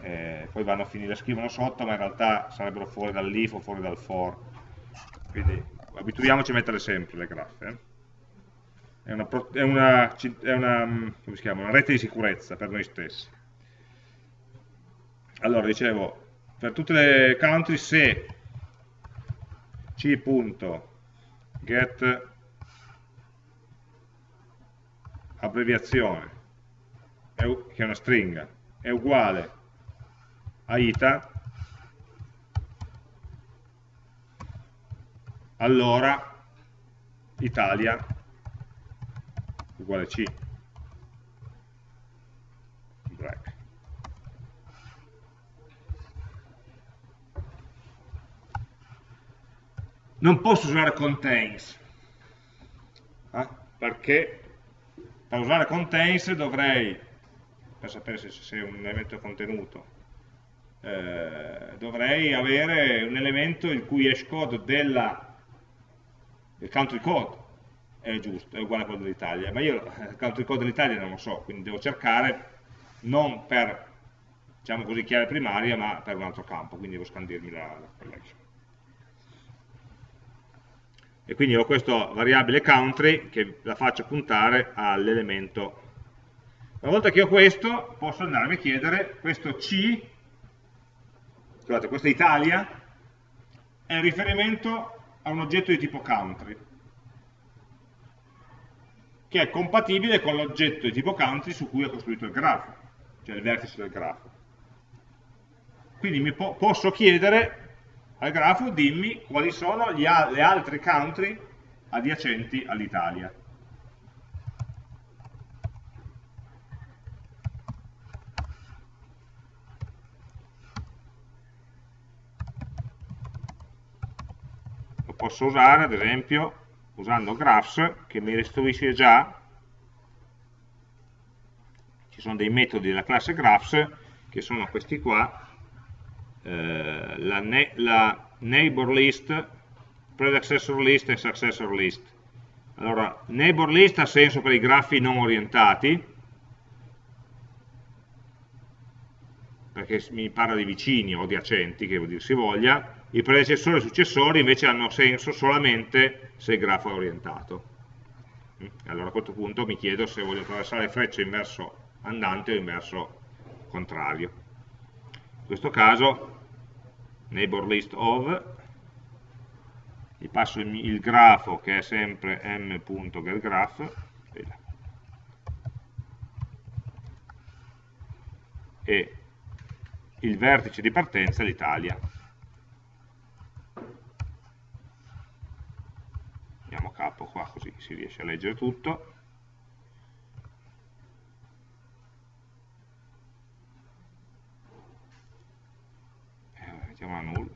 eh, poi vanno a finire, scrivono sotto, ma in realtà sarebbero fuori dall'if o fuori dal for. Quindi abituiamoci a mettere sempre le graffe. Eh. È, una, è, una, è una, chiama, una rete di sicurezza per noi stessi. Allora, dicevo, per tutte le country se c.get abbreviazione, che è una stringa, è uguale a ita, allora Italia uguale C. Non posso usare contains, eh? perché per usare contains dovrei, per sapere se, se un elemento contenuto, eh, dovrei avere un elemento il cui hash code della, del country code è giusto, è uguale a quello dell'Italia, ma io il country code dell'Italia non lo so, quindi devo cercare non per, diciamo così, chiave primaria, ma per un altro campo, quindi devo scandirmi la collection. E quindi ho questa variabile country che la faccio puntare all'elemento. Una volta che ho questo, posso andarmi a chiedere, questo C, scusate, questa Italia, è riferimento a un oggetto di tipo country che è compatibile con l'oggetto di tipo country su cui ho costruito il grafo, cioè il vertice del grafo. Quindi po posso chiedere al grafo, dimmi quali sono al le altre country adiacenti all'Italia. Lo posso usare, ad esempio, usando graphs che mi restituisce già ci sono dei metodi della classe graphs che sono questi qua eh, la, ne la, neighbor list predecessor list e successor list allora neighbor list ha senso per i grafi non orientati perché mi parla di vicini o adiacenti che vuol dire si voglia i predecessori e i successori invece hanno senso solamente se il grafo è orientato. Mm? Allora a questo punto mi chiedo se voglio attraversare le frecce in verso andante o in verso contrario. In questo caso, neighbor list of, gli passo il, il grafo che è sempre m.getGraph, e il vertice di partenza è l'Italia. mettiamo capo qua così si riesce a leggere tutto eh, mettiamo a null.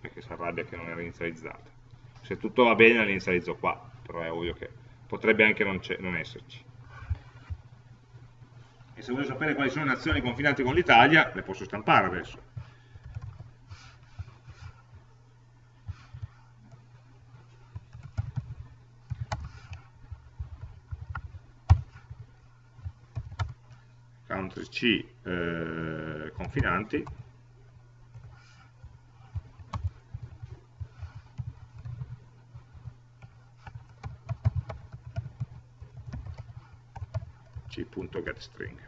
Perché si arrabbia che non era inizializzata se tutto va bene l'inizializzo qua però è ovvio che potrebbe anche non, non esserci. E se voglio sapere quali sono le nazioni confinanti con l'Italia le posso stampare adesso country C eh, confinanti. c.getString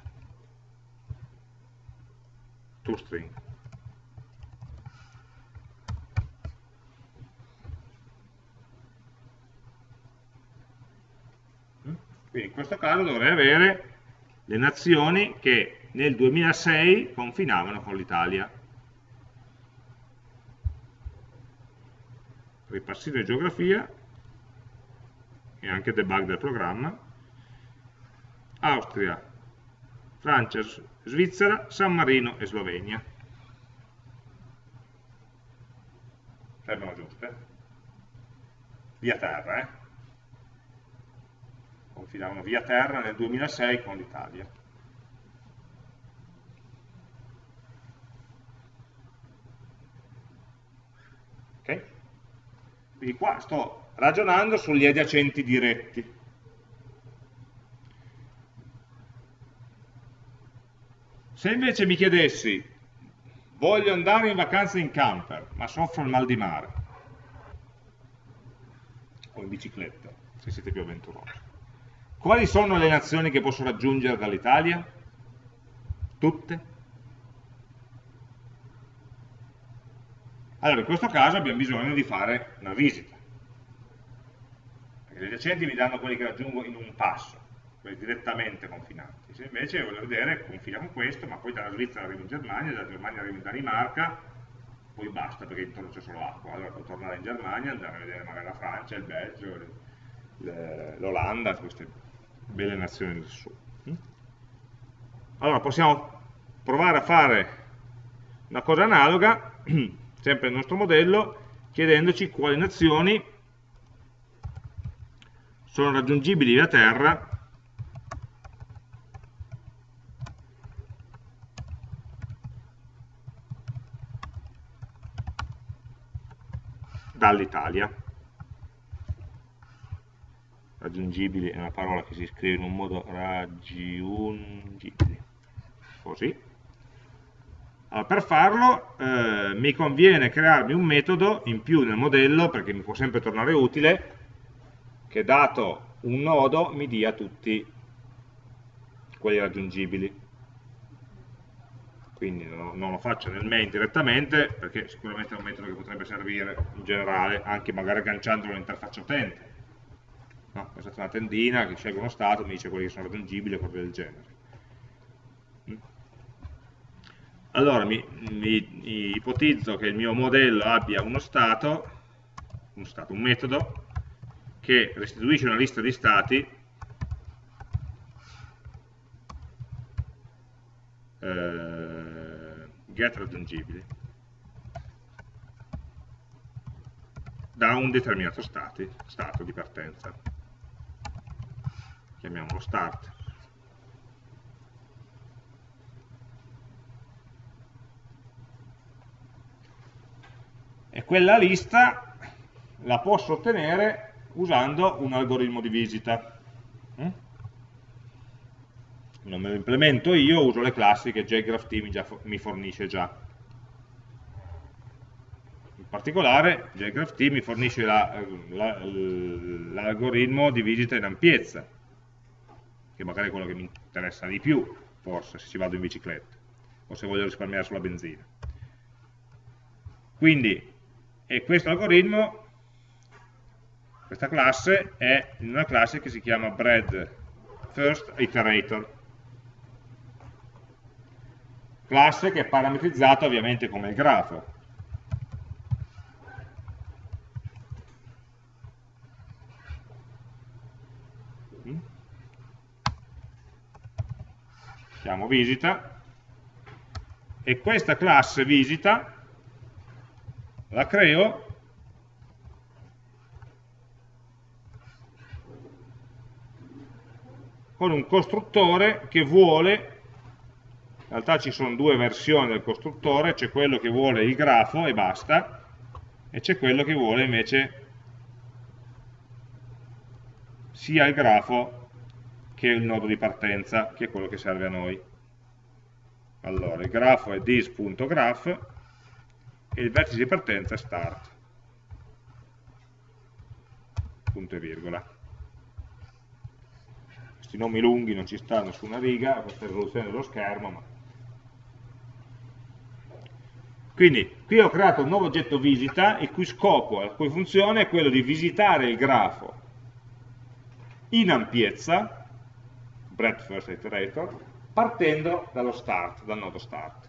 toString. Quindi in questo caso dovrei avere le nazioni che nel 2006 confinavano con l'Italia. Ripassino di geografia e anche debug del programma. Austria, Francia, Svizzera, San Marino e Slovenia. Sembrano giuste? Via terra, eh? Confinavano via terra nel 2006 con l'Italia. Okay? Quindi qua sto ragionando sugli adiacenti diretti. Se invece mi chiedessi, voglio andare in vacanza in camper, ma soffro il mal di mare, o in bicicletta, se siete più avventurosi, quali sono le nazioni che posso raggiungere dall'Italia? Tutte? Allora, in questo caso abbiamo bisogno di fare una visita. Perché gli adiacenti mi danno quelli che raggiungo in un passo, quelli direttamente confinanti. Se invece voglio vedere, confina con questo, ma poi dalla Svizzera arrivo in Germania, dalla Germania arrivo in Danimarca, poi basta perché intorno c'è solo acqua. Allora devo tornare in Germania, andare a vedere magari la Francia, il Belgio, l'Olanda, queste belle nazioni del sud. Allora possiamo provare a fare una cosa analoga, sempre nel nostro modello, chiedendoci quali nazioni sono raggiungibili da terra dall'Italia. Raggiungibili è una parola che si scrive in un modo raggiungibili, così. Allora, per farlo eh, mi conviene crearmi un metodo in più nel modello, perché mi può sempre tornare utile, che dato un nodo mi dia tutti quelli raggiungibili. Quindi non, non, lo faccio nel main direttamente perché sicuramente è un metodo che potrebbe servire in generale anche magari agganciandolo all'interfaccia utente no? questa è una tendina che sceglie uno stato mi dice quelli che sono raggiungibili e cose del genere mm. allora mi, mi, ipotizzo che il mio modello abbia uno stato, uno stato, un metodo che restituisce una lista di stati eh, get raggiungibili da un determinato stati, stato di partenza chiamiamolo start e quella lista la posso ottenere usando un algoritmo di visita mm? non me lo implemento io, uso le classi che JGraphT mi, fornisce già. In particolare JGraphT mi fornisce l'algoritmo la, la, di visita in ampiezza, che magari è quello che mi interessa di più, forse, se ci vado in bicicletta, o se voglio risparmiare sulla benzina. Quindi, questo algoritmo, questa classe, è in una classe che si chiama bread first iterator classe che è parametrizzata ovviamente come il grafo. Chiamo visita. E questa classe visita la creo. Con un costruttore che vuole in realtà ci sono due versioni del costruttore, c'è quello che vuole il grafo e basta, e c'è quello che vuole invece sia il grafo che il nodo di partenza, che è quello che serve a noi. Allora, il grafo è this.graph e il vertice di partenza è start. Punto e virgola. Questi nomi lunghi non ci stanno su una riga, questa è la risoluzione dello schermo, ma Quindi qui ho creato un nuovo oggetto visita il cui scopo, la cui funzione è quello di visitare il grafo in ampiezza, breadth first iterator, partendo dallo start, dal nodo start.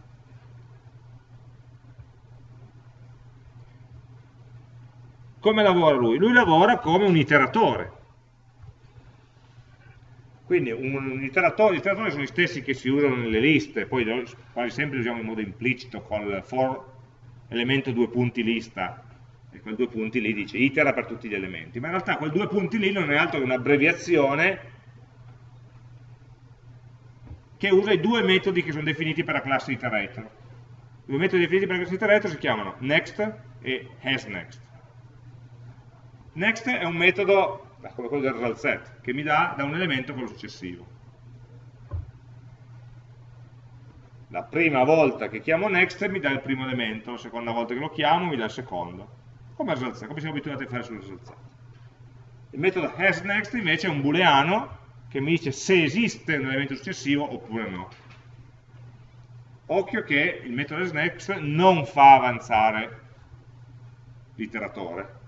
Come lavora lui? Lui lavora come un iteratore. Quindi un, iteratore, gli iteratori sono gli stessi che si usano nelle liste, poi quasi sempre li usiamo in modo implicito con for elemento due punti lista, e quel due punti lì dice itera per tutti gli elementi, ma in realtà quel due punti lì non è altro che un'abbreviazione che usa i due metodi che sono definiti per la classe iterator. I due metodi definiti per la classe iterator si chiamano next e hasNext. Next è un metodo come quello del result che mi dà da un elemento quello successivo. La prima volta che chiamo next mi dà il primo elemento, la seconda volta che lo chiamo mi dà il secondo. Come result come siamo abituati a fare sul result. Il metodo hasNext invece è un booleano che mi dice se esiste un elemento successivo oppure no. Occhio che il metodo hasNext non fa avanzare l'iteratore,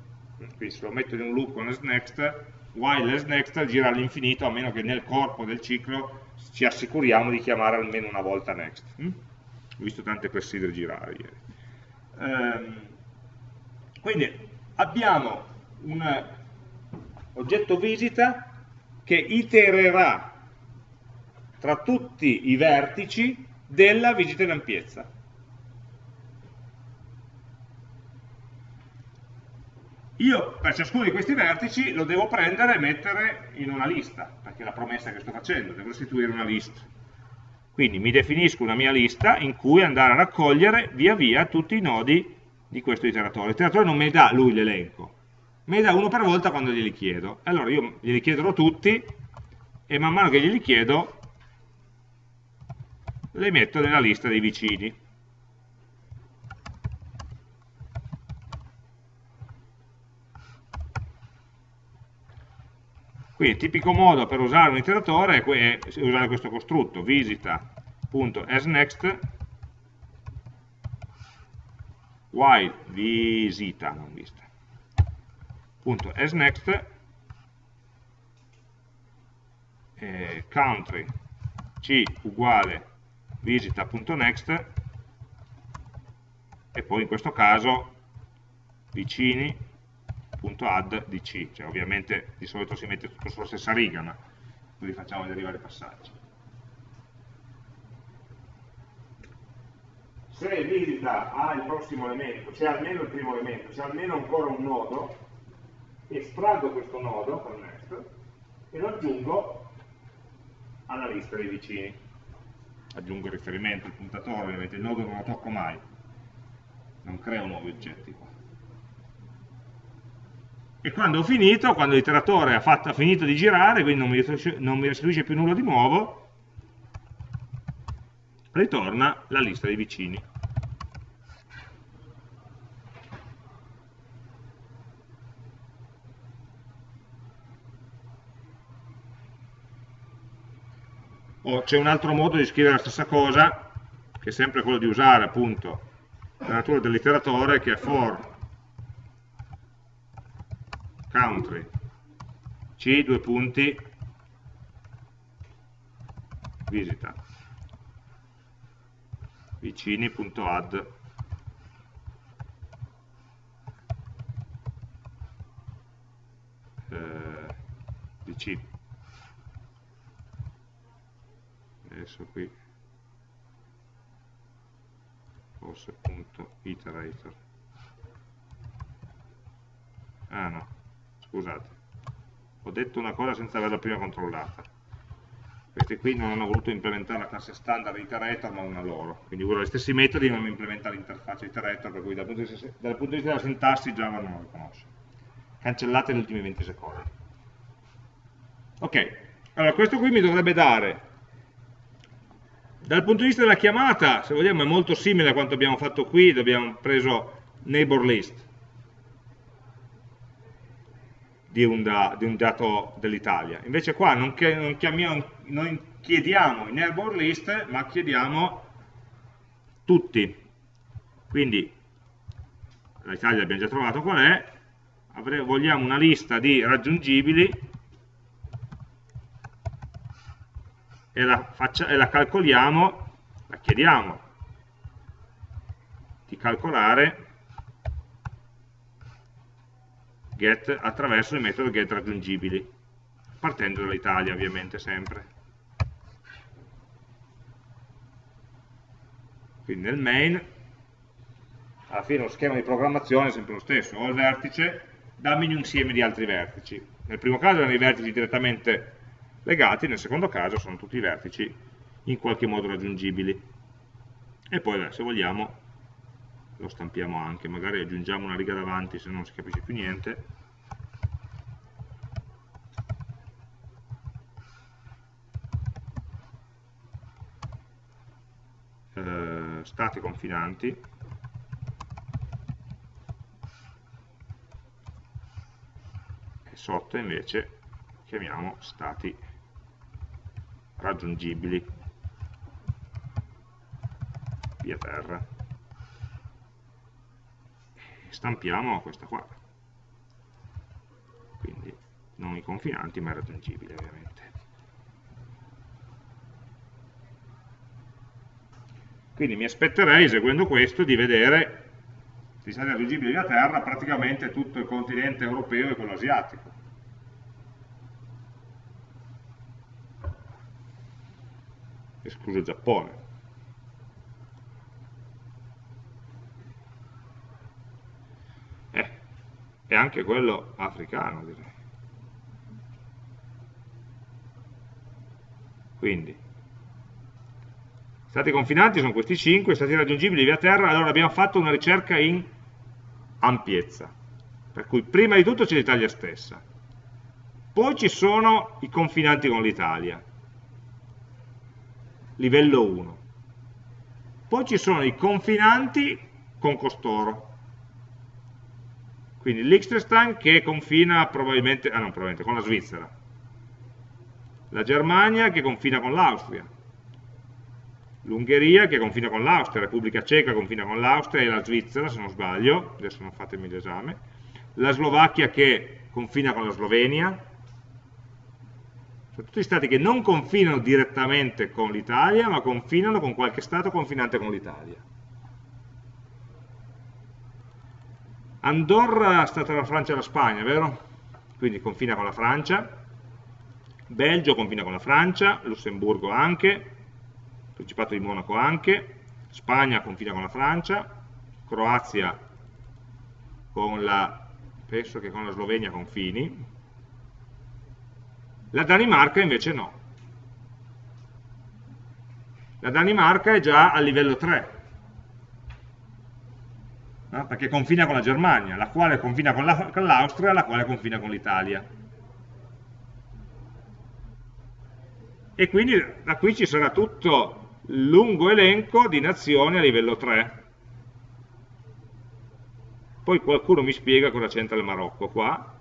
quindi se lo metto in un loop con next, while next gira all'infinito a meno che nel corpo del ciclo ci assicuriamo di chiamare almeno una volta next. Mm? Ho visto tante clessidre girare ieri. Ehm, quindi abbiamo un oggetto visita che itererà tra tutti i vertici della visita in ampiezza. Io per ciascuno di questi vertici lo devo prendere e mettere in una lista, perché è la promessa che sto facendo, devo istituire una lista. Quindi mi definisco una mia lista in cui andare a raccogliere via via tutti i nodi di questo iteratore. L'iteratore non mi dà lui l'elenco, me ne dà uno per volta quando glieli chiedo. Allora io glieli chiederò tutti e man mano che glieli chiedo le metto nella lista dei vicini. Quindi il tipico modo per usare un iteratore è usare questo costrutto, visita.asNext while visita, non vista, punto asNext eh, country c uguale visita.next e poi in questo caso vicini.add di c, cioè ovviamente di solito si mette tutto sulla stessa riga, ma così facciamo vari passaggi. Se visita ha il prossimo elemento, c'è almeno il primo elemento, c'è almeno ancora un nodo, estraggo questo nodo con next e lo aggiungo alla lista dei vicini aggiungo il riferimento, il puntatore, ovviamente il nodo non lo tocco mai, non creo nuovi oggetti qua. E quando ho finito, quando l'iteratore ha, ha, finito di girare, quindi non mi, non mi restituisce più nulla di nuovo, ritorna la lista dei vicini. O c'è un altro modo di scrivere la stessa cosa, che è sempre quello di usare appunto la natura dell'iteratore, che è for country. C due punti. Visita. Vicini.add eh, adesso qui. Forse punto iterator. Ah no scusate. Ho detto una cosa senza averla prima controllata. Questi qui non hanno voluto implementare la classe standard iterator ma una loro. Quindi uso gli stessi metodi ma non implementa l'interfaccia iterator per cui dal punto, vista, dal punto di vista della sintassi Java non lo riconosce cancellate negli ultimi 20 secondi. Ok allora questo qui mi dovrebbe dare dal punto di vista della chiamata, se vogliamo, è molto simile a quanto abbiamo fatto qui, dove abbiamo preso neighbor list di un, da, di un dato dell'Italia. Invece qua non, chiamiamo, non chiediamo i neighbor list, ma chiediamo tutti. Quindi l'Italia abbiamo già trovato qual è, vogliamo una lista di raggiungibili e la, faccia, e la calcoliamo, la chiediamo di calcolare get attraverso il metodo get raggiungibili, partendo dall'Italia ovviamente sempre. Quindi nel main, alla fine lo schema di programmazione è sempre lo stesso, ho il vertice, dammi un insieme di altri vertici. Nel primo caso erano i vertici direttamente legati, nel secondo caso sono tutti i vertici in qualche modo raggiungibili. E poi se vogliamo lo stampiamo anche, magari aggiungiamo una riga davanti se non si capisce più niente. Eh, stati confinanti. E sotto invece chiamiamo stati raggiungibili. Via terra. Stampiamo questa qua. Quindi non i confinanti ma raggiungibili ovviamente. Quindi mi aspetterei eseguendo questo di vedere se stati raggiungibili via terra praticamente tutto il continente europeo e quello asiatico escluso il Giappone. Eh, e anche quello africano, direi. Quindi, stati confinanti sono questi 5, stati raggiungibili via terra, allora abbiamo fatto una ricerca in ampiezza. Per cui prima di tutto c'è l'Italia stessa. Poi ci sono i confinanti con l'Italia, livello 1. Poi ci sono i confinanti con costoro. Quindi l'Ixtrestan che confina probabilmente, ah no, probabilmente, con la Svizzera. La Germania che confina con l'Austria. L'Ungheria che confina con l'Austria, la Repubblica Ceca confina con l'Austria e la Svizzera, se non sbaglio, adesso non fatemi l'esame. La Slovacchia che confina con la Slovenia, sono tutti stati che non confinano direttamente con l'Italia, ma confinano con qualche stato confinante con l'Italia. Andorra sta tra la Francia e la Spagna, vero? Quindi confina con la Francia, Belgio confina con la Francia, Lussemburgo anche, Principato di Monaco anche, Spagna confina con la Francia, Croazia con la, penso che con la Slovenia confini, la Danimarca invece no. La Danimarca è già a livello 3, no? perché confina con la Germania, la quale confina con l'Austria, la, la quale confina con l'Italia. E quindi da qui ci sarà tutto lungo elenco di nazioni a livello 3. Poi qualcuno mi spiega cosa c'entra il Marocco qua,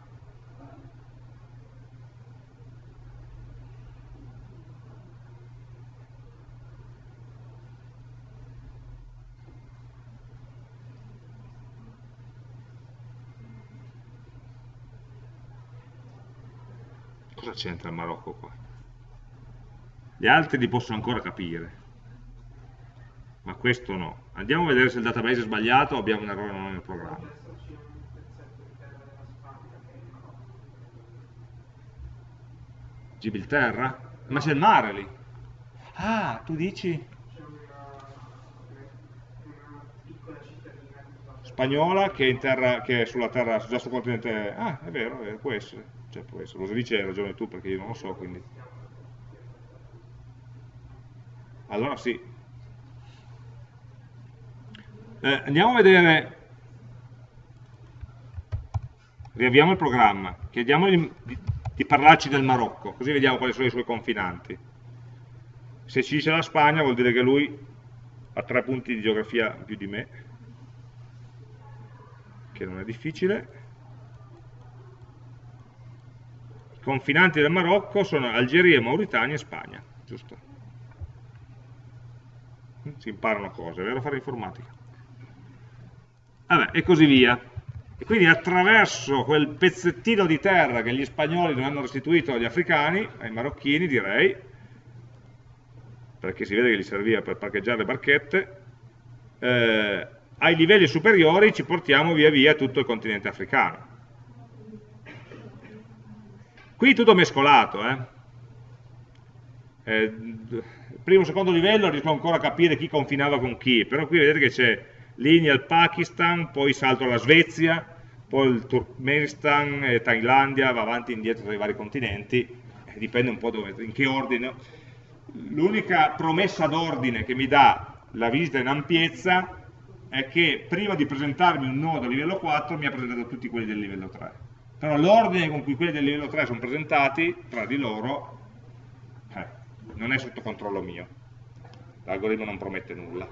c'entra il Marocco qua? Gli altri li posso ancora capire, ma questo no. Andiamo a vedere se il database è sbagliato o abbiamo un errore nel programma. Gibilterra? Ma c'è il mare lì. Ah, tu dici? Spagnola che è, terra, che è sulla terra, già sul continente... Ah, è vero, è, può essere cioè può essere, lo dice hai ragione tu perché io non lo so, quindi... Allora sì. Eh, andiamo a vedere, riavviamo il programma, chiediamogli di, di parlarci del Marocco, così vediamo quali sono i suoi confinanti. Se ci dice la Spagna vuol dire che lui ha tre punti di geografia più di me, che non è difficile. Confinanti del Marocco sono Algeria, Mauritania e Spagna, giusto? Si imparano cose, è vero fare informatica? Vabbè, e così via. E quindi attraverso quel pezzettino di terra che gli spagnoli non hanno restituito agli africani, ai marocchini direi, perché si vede che gli serviva per parcheggiare le barchette, eh, ai livelli superiori ci portiamo via via tutto il continente africano Qui tutto mescolato, eh. Eh, primo e secondo livello riesco ancora a capire chi confinava con chi, però qui vedete che c'è linea al Pakistan, poi salto alla Svezia, poi il Turkmenistan, eh, Thailandia, va avanti e indietro tra i vari continenti, eh, dipende un po' dove, in che ordine. L'unica promessa d'ordine che mi dà la visita in ampiezza è che prima di presentarmi un nodo a livello 4 mi ha presentato tutti quelli del livello 3 però l'ordine con cui quelli del livello 3 sono presentati tra di loro eh, non è sotto controllo mio. L'algoritmo non promette nulla.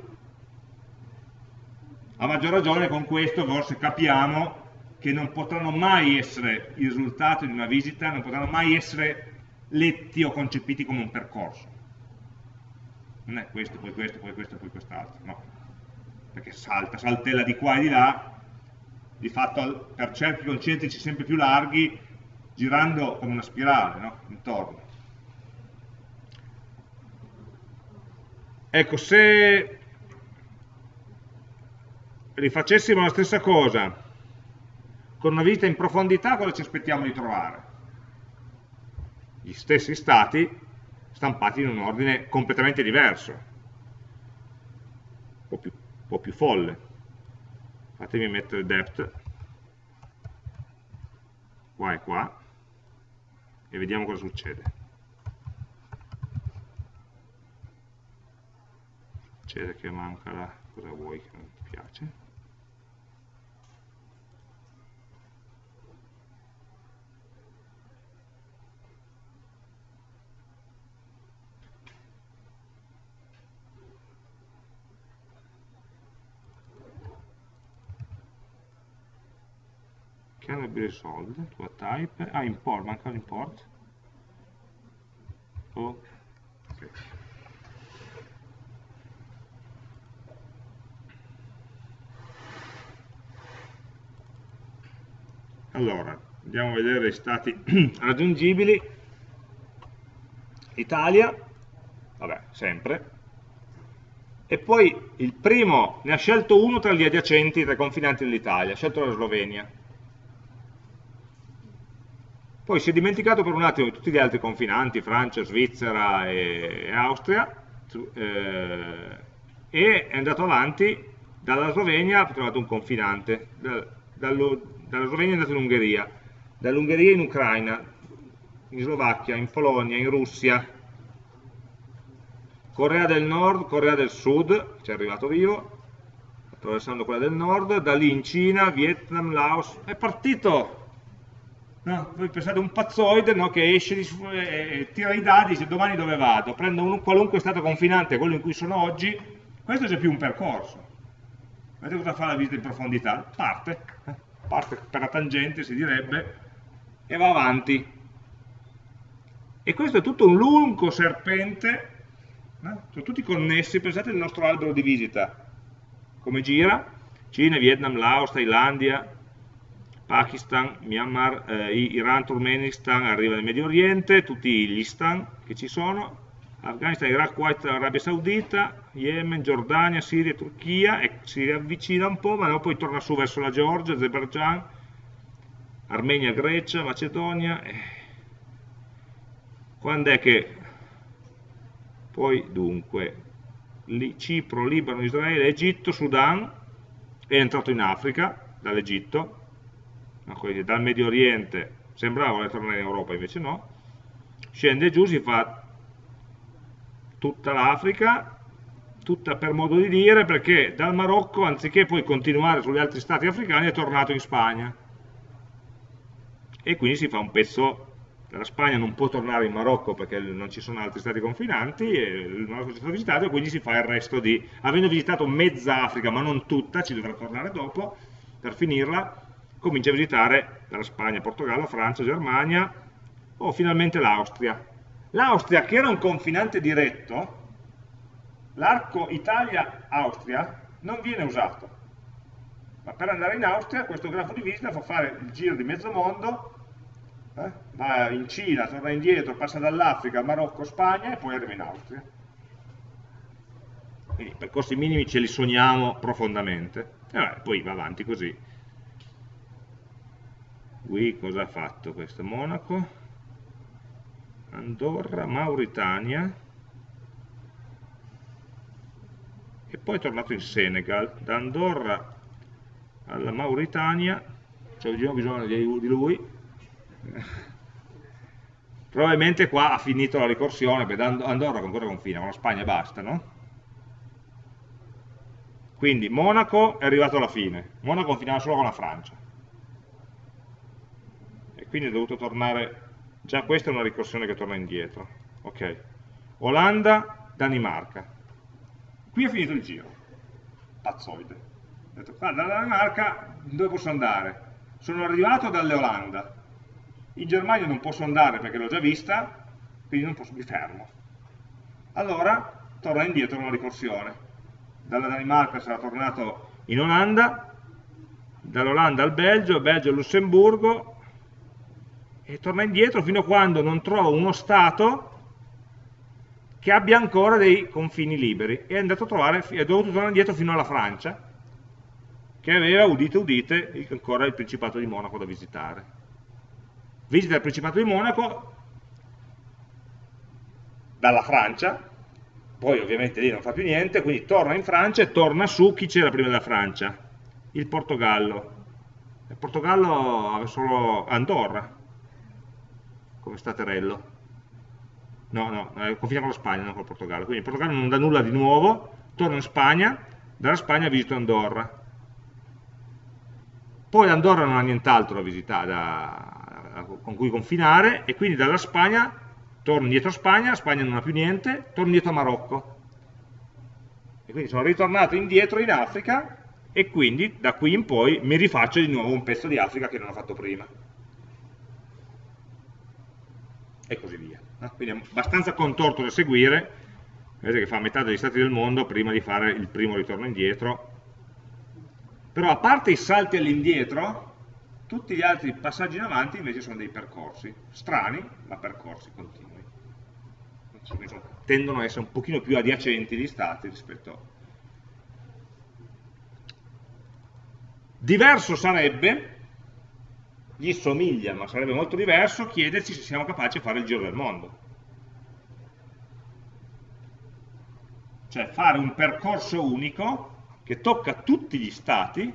A maggior ragione con questo forse capiamo che non potranno mai essere i risultati di una visita non potranno mai essere letti o concepiti come un percorso. Non è questo, poi questo, poi questo, poi quest'altro no? Perché salta, saltella di qua e di là di fatto per cerchi concentrici sempre più larghi, girando come una spirale no? intorno. Ecco, se rifacessimo la stessa cosa con una visita in profondità, cosa ci aspettiamo di trovare? Gli stessi stati stampati in un ordine completamente diverso, un po' più, un po più folle fatemi mettere depth. Qua e qua. E vediamo cosa succede. Succede che manca la cosa vuoi che non ti piace cannot be resolved to a type, ah import, manca l'import, oh, okay. Allora, andiamo a vedere i stati raggiungibili. Italia, vabbè, sempre. E poi il primo ne ha scelto uno tra gli adiacenti, tra i confinanti dell'Italia, ha scelto la Slovenia. Poi si è dimenticato per un attimo di tutti gli altri confinanti, Francia, Svizzera e, Austria, eh, e è andato avanti, dalla Slovenia ha trovato un confinante, dallo, dalla Slovenia è andato in Ungheria, dall'Ungheria in Ucraina, in Slovacchia, in Polonia, in Russia, Corea del Nord, Corea del Sud, ci è arrivato vivo, attraversando quella del Nord, da lì in Cina, Vietnam, Laos, è partito! No? Voi pensate un pazzoide no, che esce, di, eh, tira i dadi, dice domani dove vado, prendo un qualunque stato confinante, quello in cui sono oggi, questo c'è più un percorso. Vedete cosa fa la visita in profondità? Parte, eh? parte per la tangente si direbbe, e va avanti. E questo è tutto un lungo serpente, eh? sono tutti connessi, pensate al nostro albero di visita, come gira, Cina, Vietnam, Laos, Thailandia, Pakistan, Myanmar, eh, Iran, Turkmenistan, arriva nel Medio Oriente, tutti gli stan che ci sono, Afghanistan, Iraq, Kuwait, Arabia Saudita, Yemen, Giordania, Siria, Turchia, e si avvicina un po', ma poi torna su verso la Georgia, Azerbaijan, Armenia, Grecia, Macedonia. Eh. Quando è che poi dunque Cipro, Libano, Israele, Egitto, Sudan, è entrato in Africa dall'Egitto, dal Medio Oriente, sembrava voler tornare in Europa, invece no, scende giù, si fa tutta l'Africa, tutta per modo di dire, perché dal Marocco, anziché poi continuare sugli altri stati africani, è tornato in Spagna. E quindi si fa un pezzo, la Spagna non può tornare in Marocco perché non ci sono altri stati confinanti, e il Marocco è stato visitato, e quindi si fa il resto di... Avendo visitato mezza Africa, ma non tutta, ci dovrà tornare dopo, per finirla, comincia a visitare la Spagna, Portogallo, Francia, Germania, o finalmente l'Austria L'Austria, che era un confinante diretto, l'arco Italia-Austria non viene usato. Ma per andare in Austria questo grafo di visita fa fare il giro di mezzo mondo, eh? va in Cina, torna indietro, passa dall'Africa, Marocco, Spagna e poi arriva in Austria. Quindi i percorsi minimi ce li sogniamo profondamente. E vabbè, poi va avanti così. Qui cosa ha fatto questo Monaco? Andorra, Mauritania. E poi è tornato in Senegal, da Andorra alla Mauritania, c'è bisogno di lui, probabilmente qua ha finito la ricorsione, perché Andorra ancora confina, con la Spagna basta, no? Quindi Monaco è arrivato alla fine, Monaco confinava solo con la Francia, e quindi è dovuto tornare Già questa è una ricorsione che torna indietro. Ok. Olanda, Danimarca. Qui è finito il giro. Pazzoide. Ho detto, qua dalla Danimarca dove posso andare? Sono arrivato dalle Olanda. In Germania non posso andare perché l'ho già vista, quindi non posso, mi fermo. Allora torna indietro una ricorsione. Dalla Danimarca sarà tornato in Olanda, dall'Olanda al Belgio, Belgio al Lussemburgo, e torna indietro fino a quando non trova uno Stato che abbia ancora dei confini liberi e è, andato a trovare, è dovuto tornare indietro fino alla Francia che aveva, udite udite, ancora il Principato di Monaco da visitare. Visita il Principato di Monaco dalla Francia, poi ovviamente lì non fa più niente, quindi torna in Francia e torna su chi c'era prima della Francia? Il Portogallo. Il Portogallo aveva solo Andorra, come staterello. No, no, eh, confina con la Spagna, non con il Portogallo. Quindi il Portogallo non dà nulla di nuovo, torno in Spagna, dalla Spagna visito Andorra. Poi Andorra non ha nient'altro da visitare, da, con cui confinare, e quindi dalla Spagna torno indietro a Spagna, Spagna non ha più niente, torno indietro a Marocco. E quindi sono ritornato indietro in Africa, e quindi da qui in poi mi rifaccio di nuovo un pezzo di Africa che non ho fatto prima. E così via. Quindi è abbastanza contorto da seguire, vedete che fa metà degli stati del mondo prima di fare il primo ritorno indietro. Però a parte i salti all'indietro, tutti gli altri passaggi in avanti invece sono dei percorsi, strani, ma percorsi continui. Tendono a essere un pochino più adiacenti gli stati rispetto a Diverso sarebbe, gli somiglia ma sarebbe molto diverso, chiederci se siamo capaci di fare il giro del mondo. Cioè fare un percorso unico che tocca tutti gli stati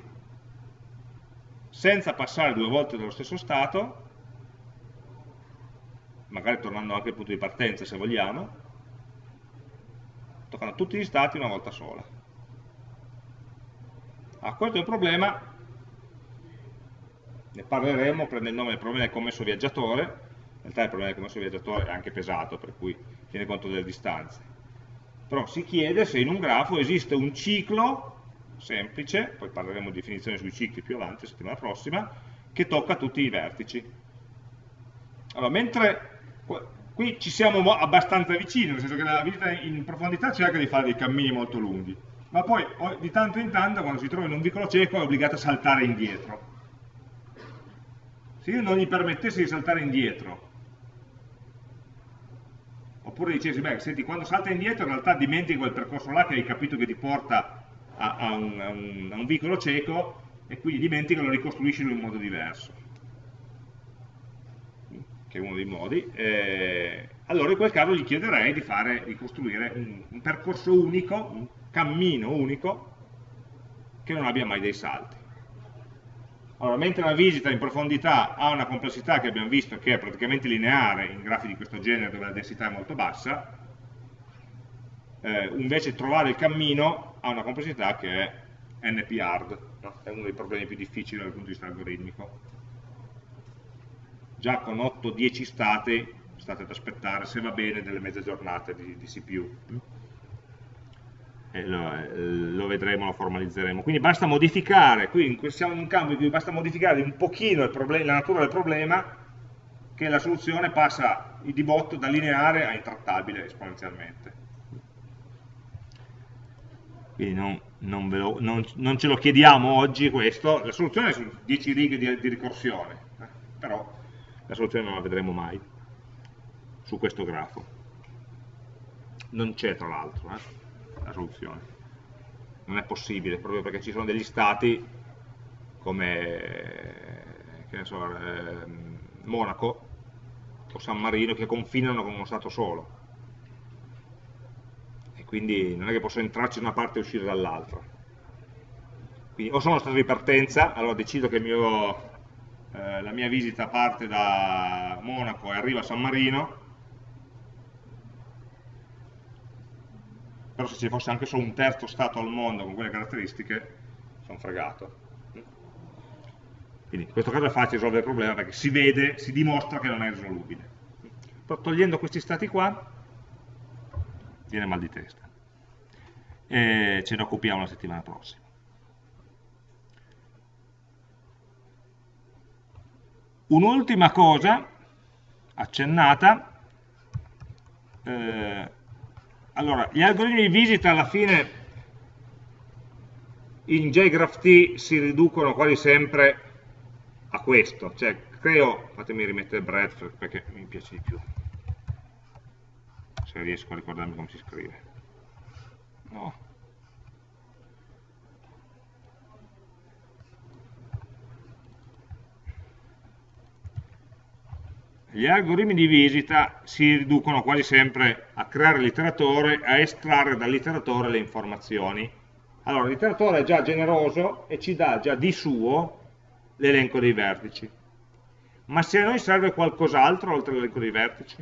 senza passare due volte dallo stesso stato, magari tornando anche al punto di partenza se vogliamo, toccano tutti gli stati una volta sola. Ah, questo è un problema ne parleremo, prende il nome del problema del commesso viaggiatore, in realtà il problema del commesso viaggiatore è anche pesato, per cui tiene conto delle distanze. Però si chiede se in un grafo esiste un ciclo semplice, poi parleremo di definizione sui cicli più avanti, settimana prossima, che tocca tutti i vertici. Allora, mentre qui ci siamo abbastanza vicini, nel senso che la visita in profondità cerca di fare dei cammini molto lunghi, ma poi di tanto in tanto quando si trova in un vicolo cieco è obbligato a saltare indietro se io non gli permettessi di saltare indietro, oppure dicessi, beh, senti, quando salta indietro in realtà dimentichi quel percorso là che hai capito che ti porta a, a, un, a, un, a un, vicolo cieco e quindi dimentichi e lo ricostruisci in un modo diverso, che è uno dei modi, eh, allora in quel caso gli chiederei di, fare, di costruire un, un percorso unico, un cammino unico, che non abbia mai dei salti. Allora, mentre la visita in profondità ha una complessità che abbiamo visto che è praticamente lineare in grafi di questo genere dove la densità è molto bassa, eh, invece trovare il cammino ha una complessità che è NP-hard, no? è uno dei problemi più difficili dal punto di vista algoritmico. Già con 8-10 stati state ad aspettare, se va bene, delle mezze giornate di, di CPU lo, lo, vedremo, lo formalizzeremo. Quindi basta modificare, qui siamo in un campo in cui basta modificare un pochino la natura del problema che la soluzione passa di botto da lineare a intrattabile esponenzialmente. Quindi non, non, lo, non, non ce lo chiediamo oggi questo, la soluzione su 10 righe di, di ricorsione, eh, però la soluzione non la vedremo mai su questo grafo. Non c'è tra l'altro. Eh la soluzione. Non è possibile, proprio perché ci sono degli stati come so, eh, Monaco o San Marino che confinano con uno stato solo. E quindi non è che posso entrarci da una parte e uscire dall'altra. Quindi o sono stato di partenza, allora decido che mio, eh, la mia visita parte da Monaco e arriva a San Marino, però se ci fosse anche solo un terzo stato al mondo con quelle caratteristiche, sono fregato. Quindi in questo caso è facile risolvere il problema perché si vede, si dimostra che non è risolubile. Però togliendo questi stati qua, viene mal di testa. E ce ne occupiamo la settimana prossima. Un'ultima cosa accennata, eh, allora, gli algoritmi di visita alla fine in JGraphT si riducono quasi sempre a questo, cioè creo, fatemi rimettere breadth perché mi piace di più, se riesco a ricordarmi come si scrive. No. Gli algoritmi di visita si riducono quasi sempre a creare l'iteratore e a estrarre dall'iteratore le informazioni. Allora, l'iteratore è già generoso e ci dà già di suo l'elenco dei vertici. Ma se a noi serve qualcos'altro oltre all'elenco dei vertici?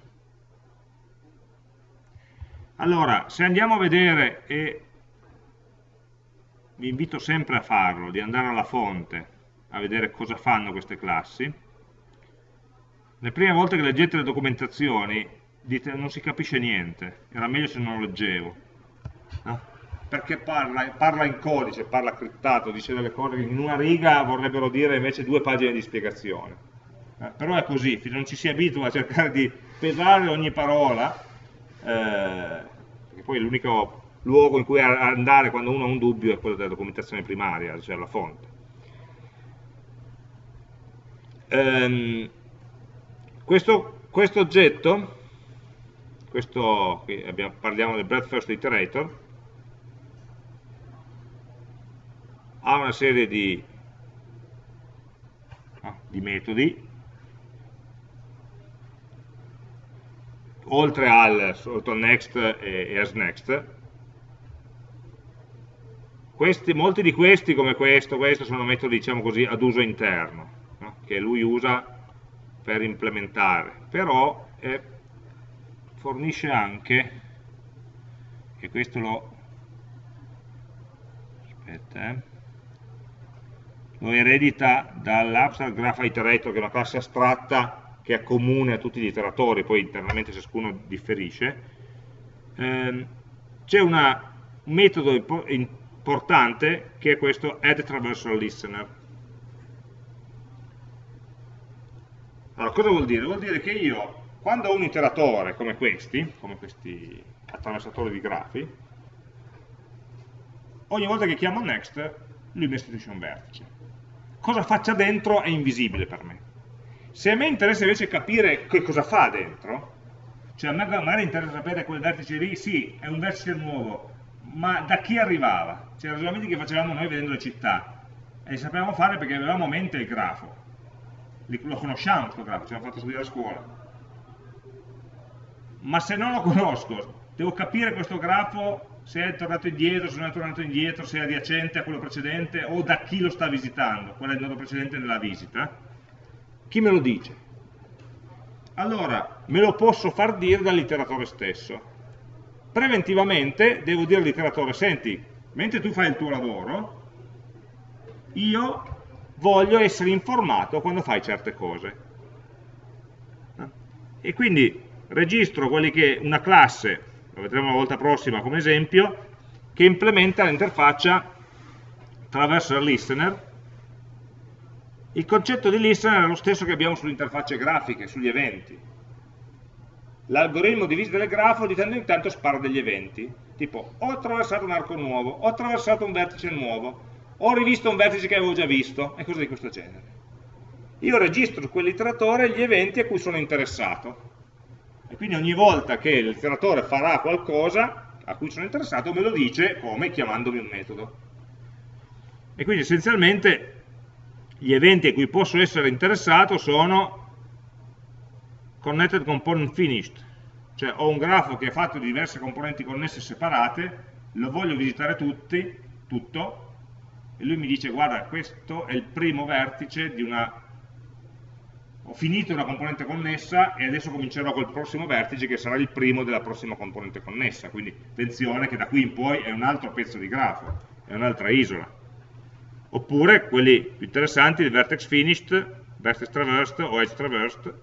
Allora, se andiamo a vedere, e vi invito sempre a farlo, di andare alla fonte, a vedere cosa fanno queste classi, le prime volte che leggete le documentazioni dite non si capisce niente, era meglio se non lo leggevo. No? perché parla, parla, in codice, parla criptato, dice delle cose che in una riga vorrebbero dire invece due pagine di spiegazione. Eh, però è così, non ci si abitua a cercare di pesare ogni parola, eh, poi l'unico luogo in cui andare quando uno ha un dubbio è quello della documentazione primaria, cioè la fonte. Ehm, questo, questo, oggetto, questo, abbiamo, parliamo del breadth first iterator, ha una serie di, ah, di metodi oltre al sotto next e, e as next questi, molti di questi come questo, questo sono metodi diciamo così ad uso interno no? che lui usa per implementare però eh, fornisce anche e questo lo aspetta eh lo eredita dall'abstract graph iterator, che è una classe astratta che è comune a tutti gli iteratori, poi internamente ciascuno differisce. Eh, C'è un metodo importante che è questo add traversal listener. Allora, cosa vuol dire? Vuol dire che io, quando ho un iteratore come questi, come questi attraversatori di grafi, ogni volta che chiamo next, lui mi istituisce un vertice cosa faccia dentro è invisibile per me. Se a me interessa invece capire che cosa fa dentro, cioè a me magari interessa sapere quel vertice lì, sì, è un vertice nuovo, ma da chi arrivava? Cioè i ragionamenti che facevamo noi vedendo le città, e li sapevamo fare perché avevamo a mente il grafo, lo conosciamo questo grafo, ce l'abbiamo fatto studiare a scuola. Ma se non lo conosco, devo capire questo grafo se è tornato indietro, se non è tornato indietro, se è adiacente a quello precedente o da chi lo sta visitando, qual è il nodo precedente nella visita. Chi me lo dice? Allora, me lo posso far dire dall'iteratore stesso. Preventivamente devo dire all'iteratore, senti, mentre tu fai il tuo lavoro, io voglio essere informato quando fai certe cose. E quindi registro quelli che una classe lo vedremo la volta prossima come esempio, che implementa l'interfaccia traversal listener. Il concetto di listener è lo stesso che abbiamo sulle interfacce grafiche, sugli eventi. L'algoritmo di visita del grafo di tanto in tanto spara degli eventi, tipo ho attraversato un arco nuovo, ho attraversato un vertice nuovo, ho rivisto un vertice che avevo già visto, e cose di questo genere. Io registro su quell'iteratore gli eventi a cui sono interessato, e quindi ogni volta che l'iteratore farà qualcosa a cui sono interessato me lo dice come chiamandomi un metodo. E quindi essenzialmente gli eventi a cui posso essere interessato sono connected component finished, cioè ho un grafo che è fatto di diverse componenti connesse separate, lo voglio visitare tutti, tutto, e lui mi dice guarda questo è il primo vertice di una ho finito una componente connessa e adesso comincerò col prossimo vertice che sarà il primo della prossima componente connessa, quindi attenzione che da qui in poi è un altro pezzo di grafo, è un'altra isola. Oppure quelli più interessanti, il vertex finished, vertex traversed o edge traversed.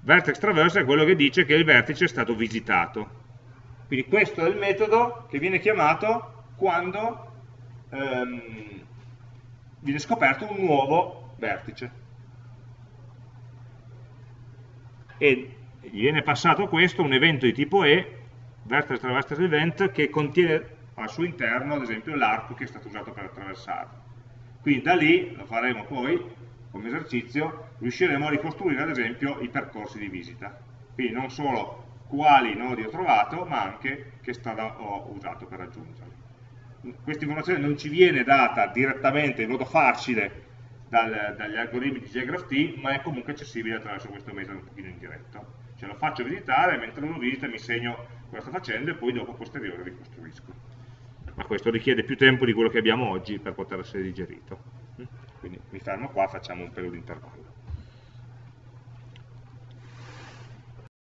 Vertex traversed è quello che dice che il vertice è stato visitato. Quindi questo è il metodo che viene chiamato quando ehm, viene scoperto un nuovo vertice e gli viene passato questo, un evento di tipo E, vertex traverse event, che contiene al suo interno, ad esempio, l'arco che è stato usato per attraversarlo. Quindi da lì, lo faremo poi come esercizio, riusciremo a ricostruire ad esempio i percorsi di visita. Quindi non solo quali nodi ho trovato, ma anche che strada ho usato per raggiungerli. Questa informazione non ci viene data direttamente in modo facile dal, dagli algoritmi di JGraphT, ma è comunque accessibile attraverso questo metodo un pochino indiretto. Cioè lo faccio visitare, mentre lo visita mi segno cosa sta facendo e poi dopo posteriore ricostruisco. Ma questo richiede più tempo di quello che abbiamo oggi per poter essere digerito. Quindi mi fermo qua, facciamo un pelo di intervallo.